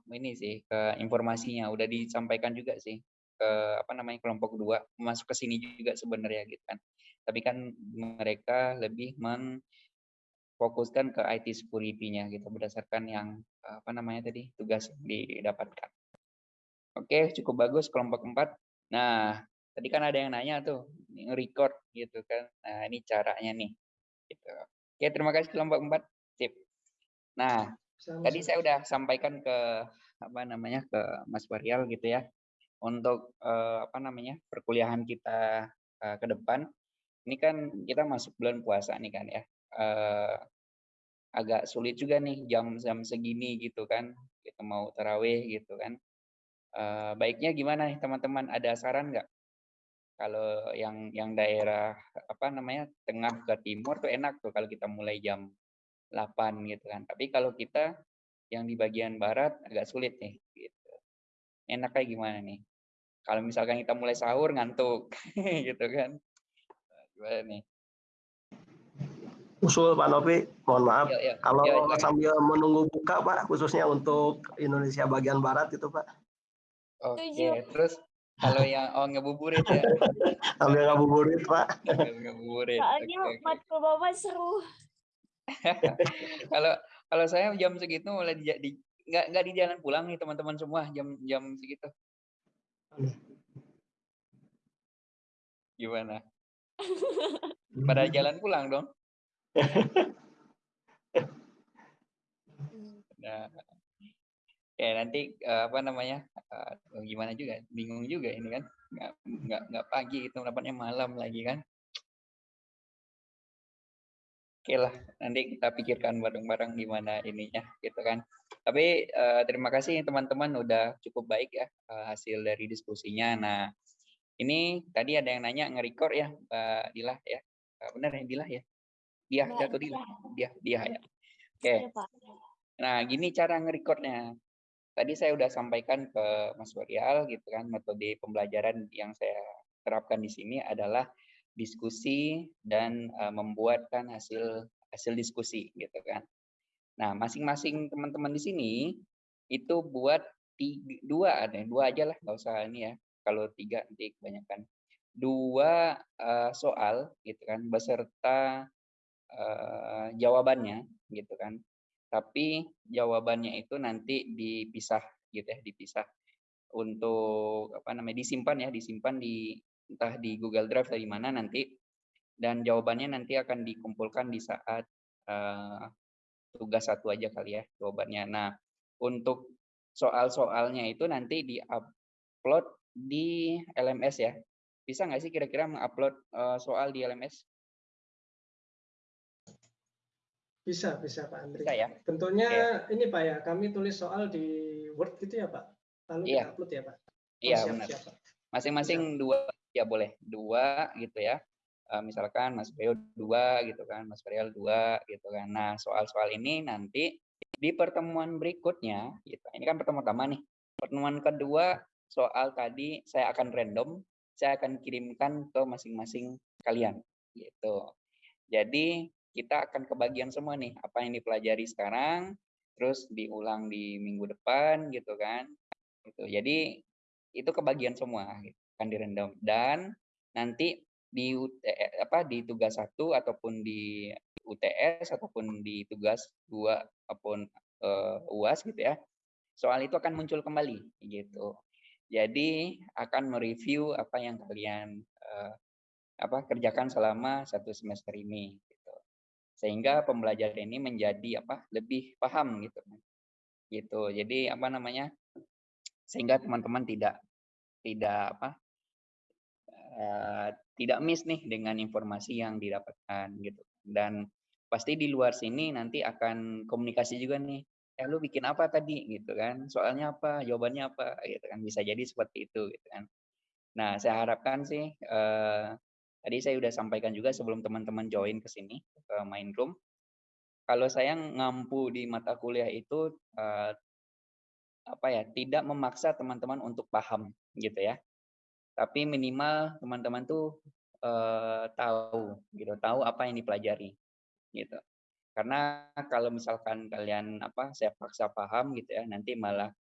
ini sih, ke informasinya udah disampaikan juga sih ke apa namanya kelompok dua masuk ke sini juga sebenarnya gitu kan. Tapi kan mereka lebih memfokuskan ke IT security-nya gitu berdasarkan yang apa namanya tadi tugas yang didapatkan. Oke, cukup bagus kelompok empat. Nah, tadi kan ada yang nanya tuh record gitu kan. Nah, ini caranya nih. Gitu. Oke, terima kasih kelompok empat. Sip. Nah, tadi Sama-sama. saya udah sampaikan ke apa namanya ke Mas Waryal gitu ya untuk eh, apa namanya perkuliahan kita eh, ke depan. Ini kan kita masuk bulan puasa nih kan ya. Eh, agak sulit juga nih jam-jam segini gitu kan. Kita mau tarawih gitu kan. Eh, baiknya gimana nih teman-teman? Ada saran nggak? Kalau yang yang daerah apa namanya tengah ke timur tuh enak tuh kalau kita mulai jam 8 gitu kan. Tapi kalau kita yang di bagian barat agak sulit nih gitu. Enaknya gimana nih? Kalau misalkan kita mulai sahur ngantuk gitu kan. Gimana nih? Usul Pak Novi, mohon maaf. Yuk, yuk, Kalau yuk, silakan. sambil menunggu buka Pak, khususnya untuk Indonesia bagian barat itu Pak. Oke, terus kalau yang oh ngebuburit ya. Sambil ngabuburit Pak. Sambil ngebuburit. Soalnya oke. matkul Bapak seru. Kalau kalau saya jam segitu mulai di, di nggak nggak di jalan pulang nih teman-teman semua jam jam segitu. Gimana? Pada jalan pulang dong. Nah, ya nanti eh, apa namanya eh, gimana juga bingung juga ini kan nggak nggak nggak pagi itu dapatnya malam lagi kan oke lah nanti kita pikirkan bareng-bareng gimana ininya gitu kan. Tapi eh, terima kasih teman-teman udah cukup baik ya eh, hasil dari diskusinya. Nah ini tadi ada yang nanya nge-record ya Mbak Dilah ya. Eh, benar ya Dilah ya? Dia Mbak atau Dilah Dilah. dia dia ya. Oke. Iya, Pak. Nah, gini cara nge-recordnya. Tadi saya udah sampaikan ke Mas Waryal gitu kan, metode pembelajaran yang saya terapkan di sini adalah diskusi dan eh, membuatkan hasil hasil diskusi gitu kan. Nah, masing-masing teman-teman di sini itu buat tiga, dua ada dua aja lah, nggak usah ini ya. Kalau tiga nanti kebanyakan. Dua eh, soal gitu kan, beserta eh, jawabannya gitu kan tapi jawabannya itu nanti dipisah gitu ya dipisah untuk apa namanya disimpan ya disimpan di entah di Google Drive atau di mana nanti dan jawabannya nanti akan dikumpulkan di saat uh, tugas satu aja kali ya jawabannya. Nah, untuk soal-soalnya itu nanti di-upload di LMS ya. Bisa nggak sih kira-kira mengupload uh, soal di LMS? Bisa, bisa Pak Andri. Bisa ya? Bentuknya Oke. ini Pak ya, kami tulis soal di Word gitu ya Pak? Lalu kita upload ya Pak? Oh, Iya, siap, benar. Masing-masing dua ya boleh dua gitu ya. Eh, misalkan Mas Beo dua gitu kan, Mas Varial dua gitu kan. Nah soal-soal ini nanti di pertemuan berikutnya, gitu. Ini kan pertemuan pertama nih. Pertemuan kedua soal tadi saya akan random, saya akan kirimkan ke masing-masing kalian gitu. Jadi kita akan kebagian semua nih apa yang dipelajari sekarang, terus diulang di minggu depan gitu kan. Gitu. Jadi itu kebagian semua gitu, akan di random dan nanti di UT, apa di tugas satu ataupun di UTS ataupun di tugas dua ataupun uh, UAS gitu ya. Soal itu akan muncul kembali gitu. Jadi akan mereview apa yang kalian uh, apa kerjakan selama satu semester ini gitu. Sehingga pembelajaran ini menjadi apa? lebih paham gitu. Gitu. Jadi apa namanya? sehingga teman-teman tidak tidak apa uh, tidak miss nih dengan informasi yang didapatkan gitu. Dan pasti di luar sini nanti akan komunikasi juga nih eh lu bikin apa tadi? Gitu kan. Soalnya apa? Jawabannya apa? Gitu kan. Bisa jadi seperti itu gitu kan. Nah saya harapkan sih uh, tadi saya sudah sampaikan juga sebelum teman-teman join ke sini ke main room. Kalau saya ngampu di mata kuliah itu uh, apa ya tidak memaksa teman-teman untuk paham gitu ya tapi minimal teman-teman tuh uh, tahu gitu tahu apa yang dipelajari gitu. Karena kalau misalkan kalian apa saya paksa paham gitu ya nanti malah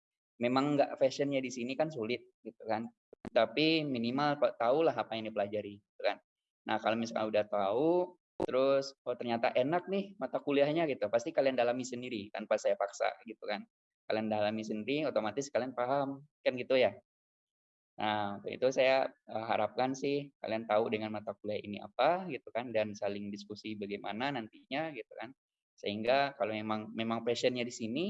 memang nggak fashionnya di sini kan sulit gitu kan. Tapi minimal tahulah apa yang dipelajari gitu kan. Nah kalau misalkan udah tahu terus oh ternyata enak nih mata kuliahnya gitu pasti kalian dalami sendiri tanpa saya paksa gitu kan. Kalian dalami sendiri otomatis kalian paham kan gitu ya Nah, untuk itu saya uh, harapkan sih kalian tahu dengan mata kuliah ini apa gitu kan dan saling diskusi bagaimana nantinya gitu kan. Sehingga kalau memang memang passionnya di sini,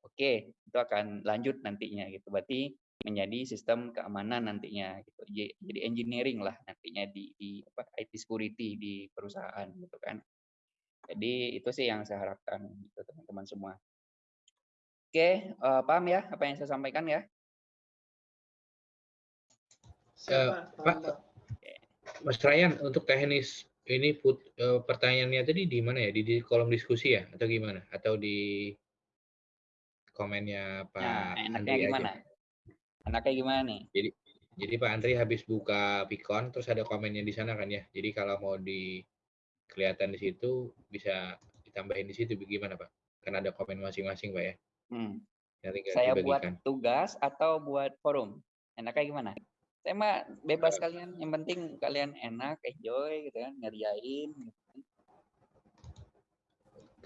oke, okay, itu akan lanjut nantinya gitu. Berarti menjadi sistem keamanan nantinya gitu. Jadi engineering lah nantinya di, di apa, IT security di perusahaan gitu kan. Jadi itu sih yang saya harapkan gitu teman-teman semua. Oke, uh, paham ya apa yang saya sampaikan ya? Uh, Pak, Mas Ryan, untuk teknis ini put, uh, pertanyaannya tadi di mana ya? Di, di kolom diskusi ya, atau gimana? Atau di komennya Pak nah, enaknya Andri gimana? aja? Enaknya gimana nih? Jadi, jadi Pak Andri habis buka Pikon, terus ada komennya di sana kan ya. Jadi kalau mau di kelihatan di situ bisa ditambahin di situ, bagaimana Pak? Karena ada komen masing-masing Pak ya. Hmm. Nanti Saya buat dibagikan. tugas atau buat forum? Enaknya gimana? Mah bebas kalian, yang penting kalian enak, enjoy gitu kan, ngerjain. Gitu. kan.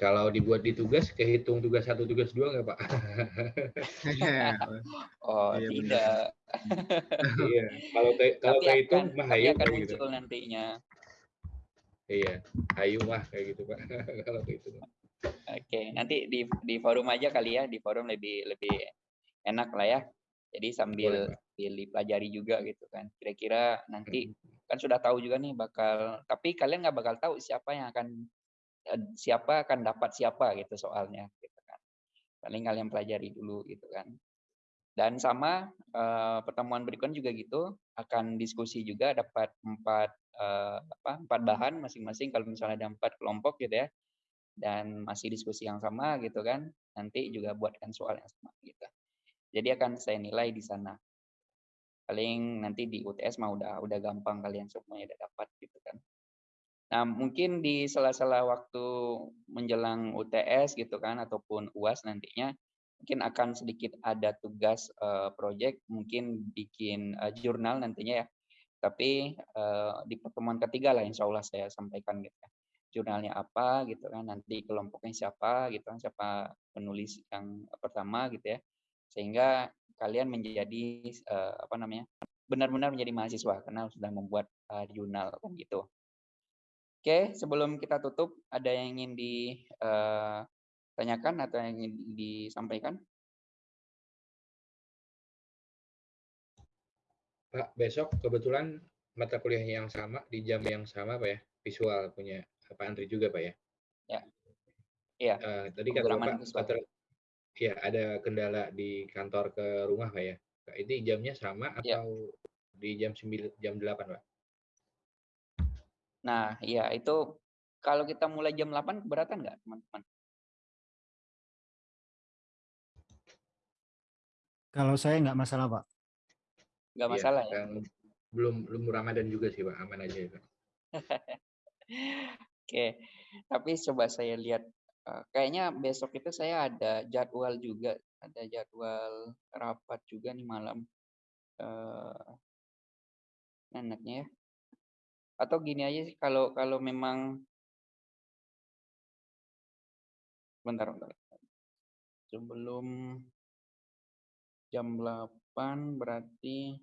Kalau dibuat di tugas, kehitung tugas satu, tugas dua nggak Pak? oh Iya, tidak. iya. Kalau ke- kalau Tapi kehitung akan, mah hayu akan kayak gitu. muncul nantinya. Iya, hayu mah kayak gitu Pak. kalau kehitung. Oke, nanti di di forum aja kali ya, di forum lebih lebih enak lah ya. Jadi sambil sambil dipelajari juga gitu kan. Kira-kira nanti Hmm. kan sudah tahu juga nih bakal, tapi kalian nggak bakal tahu siapa yang akan eh, siapa akan dapat siapa gitu soalnya gitu kan. Paling kalian pelajari dulu gitu kan. Dan sama eh, pertemuan berikutnya juga gitu akan diskusi juga dapat empat eh, apa empat bahan masing-masing kalau misalnya ada empat kelompok gitu ya dan masih diskusi yang sama gitu kan nanti juga buatkan soal yang sama gitu jadi akan saya nilai di sana. Paling nanti di UTS mah udah udah gampang kalian semuanya udah dapat gitu kan. Nah mungkin di sela-sela waktu menjelang UTS gitu kan ataupun UAS nantinya mungkin akan sedikit ada tugas uh, project mungkin bikin uh, jurnal nantinya ya. Tapi uh, di pertemuan ketiga lah insya Allah saya sampaikan gitu ya. Jurnalnya apa gitu kan nanti kelompoknya siapa gitu kan siapa penulis yang pertama gitu ya sehingga kalian menjadi uh, apa namanya benar-benar menjadi mahasiswa karena sudah membuat uh, jurnal kan gitu Oke, sebelum kita tutup, ada yang ingin ditanyakan atau yang ingin disampaikan? Pak, besok kebetulan mata kuliah yang sama di jam yang sama Pak ya, visual punya Pak Andri juga Pak ya. Ya. Iya. Uh, tadi kata kantor, ya ada kendala di kantor ke rumah Pak ya. Ini jamnya sama Ya. atau di jam 9 jam 8 Pak? Nah, iya itu kalau kita mulai jam 8 keberatan nggak teman-teman? Kalau saya nggak masalah, Pak. Nggak Iya, masalah ya? yang belum belum Ramadan juga sih Pak, aman aja ya Pak. Oke, tapi coba saya lihat, eh, kayaknya besok itu saya ada jadwal juga, ada jadwal rapat juga nih malam. Eh, enaknya ya. Atau gini aja sih kalau kalau memang bentar, bentar. Sebelum jam 8 berarti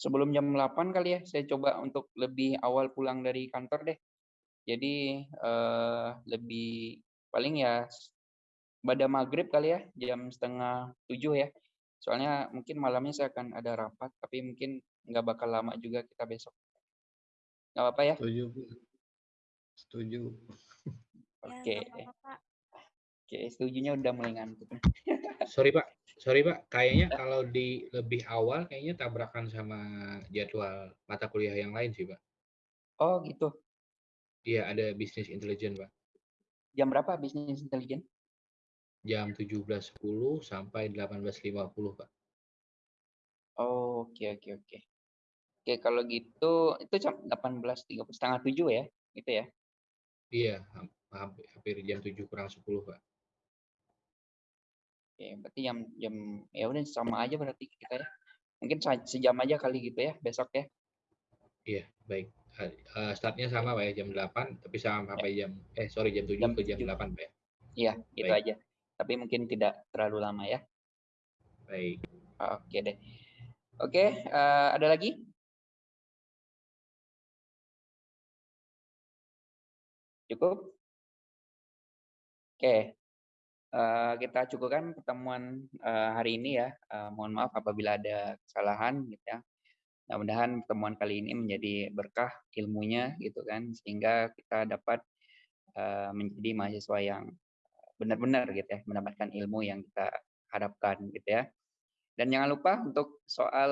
sebelum jam 8 kali ya, saya coba untuk lebih awal pulang dari kantor deh. Jadi eh, lebih paling ya pada maghrib kali ya, jam setengah tujuh ya. Soalnya mungkin malamnya saya akan ada rapat, tapi mungkin nggak bakal lama juga kita besok. Nggak apa-apa ya? Setuju. Setuju. Oke. Oke, setujunya udah mulai ngantuk. Sorry Pak, sorry Pak, kayaknya kalau di lebih awal kayaknya tabrakan sama jadwal mata kuliah yang lain sih Pak. Oh gitu. Iya, ada bisnis intelijen Pak. Jam berapa bisnis intelijen? Jam 17.10 sampai 18.50 Pak. Oh, oke oke oke. Oke, kalau gitu itu jam 18.30 setengah tujuh ya, gitu ya? Iya, ham- hampir, hampir jam 7 kurang 10 Pak. Oke, berarti jam jam ya udah sama aja berarti kita ya. Mungkin sejam aja kali gitu ya besok ya. Iya, baik. Eh, startnya sama Pak ya, jam 8, tapi sama sampai jam, eh sorry jam 7 Jam ke jam 7. 8 Pak ya. Iya, itu Baik. aja. Tapi mungkin tidak terlalu lama ya. Baik. Oke deh. Oke, eh, ada lagi? Cukup? Oke. Eh, kita cukupkan pertemuan eh, hari ini ya. Eh, mohon maaf apabila ada kesalahan gitu ya. Mudah-mudahan pertemuan kali ini menjadi berkah ilmunya gitu kan sehingga kita dapat eh, menjadi mahasiswa yang benar-benar gitu ya, mendapatkan ilmu yang kita harapkan gitu ya. Dan jangan lupa untuk soal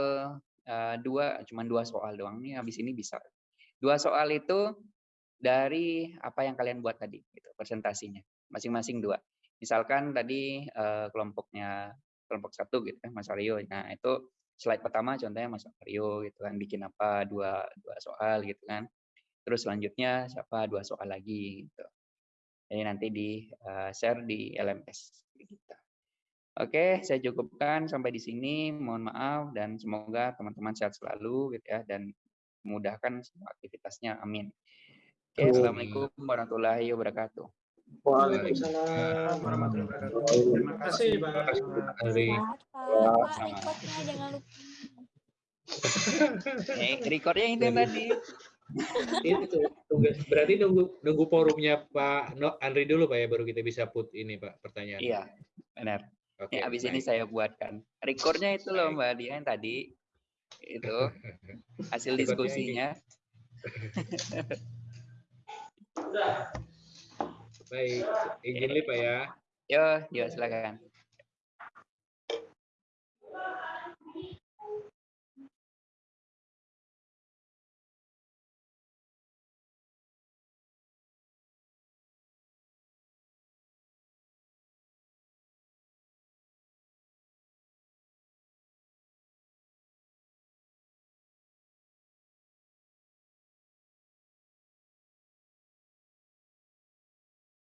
eh, dua, cuma dua soal doang nih, habis ini bisa. Dua soal itu dari apa yang kalian buat tadi, gitu, presentasinya, masing-masing dua. Misalkan tadi eh, kelompoknya kelompok satu gitu kan, Mas Aryo. Nah itu slide pertama contohnya Mas Aryo gitu kan, bikin apa dua dua soal gitu kan. Terus selanjutnya siapa dua soal lagi gitu. Jadi nanti di eh, share di LMS kita. Oke, saya cukupkan sampai di sini. Mohon maaf dan semoga teman-teman sehat selalu gitu ya dan memudahkan semua aktivitasnya. Amin. Oke. Assalamualaikum warahmatullahi wabarakatuh. Waalaikumsalam warahmatullahi wabarakatuh. Terima kasih, Pak. Pak, Pak, rekodnya jangan lupa. Eh, recordnya itu tadi. Itu tugas berarti nunggu nunggu forumnya Pak No, Andri dulu Pak ya baru kita bisa put ini Pak pertanyaan. Iya, benar. Oke. Ini abis ini saya buatkan. Recordnya itu loh Mbak Dia yang tadi. Itu hasil diskusinya. Baik, izin Pak ya. Yo, yo silakan.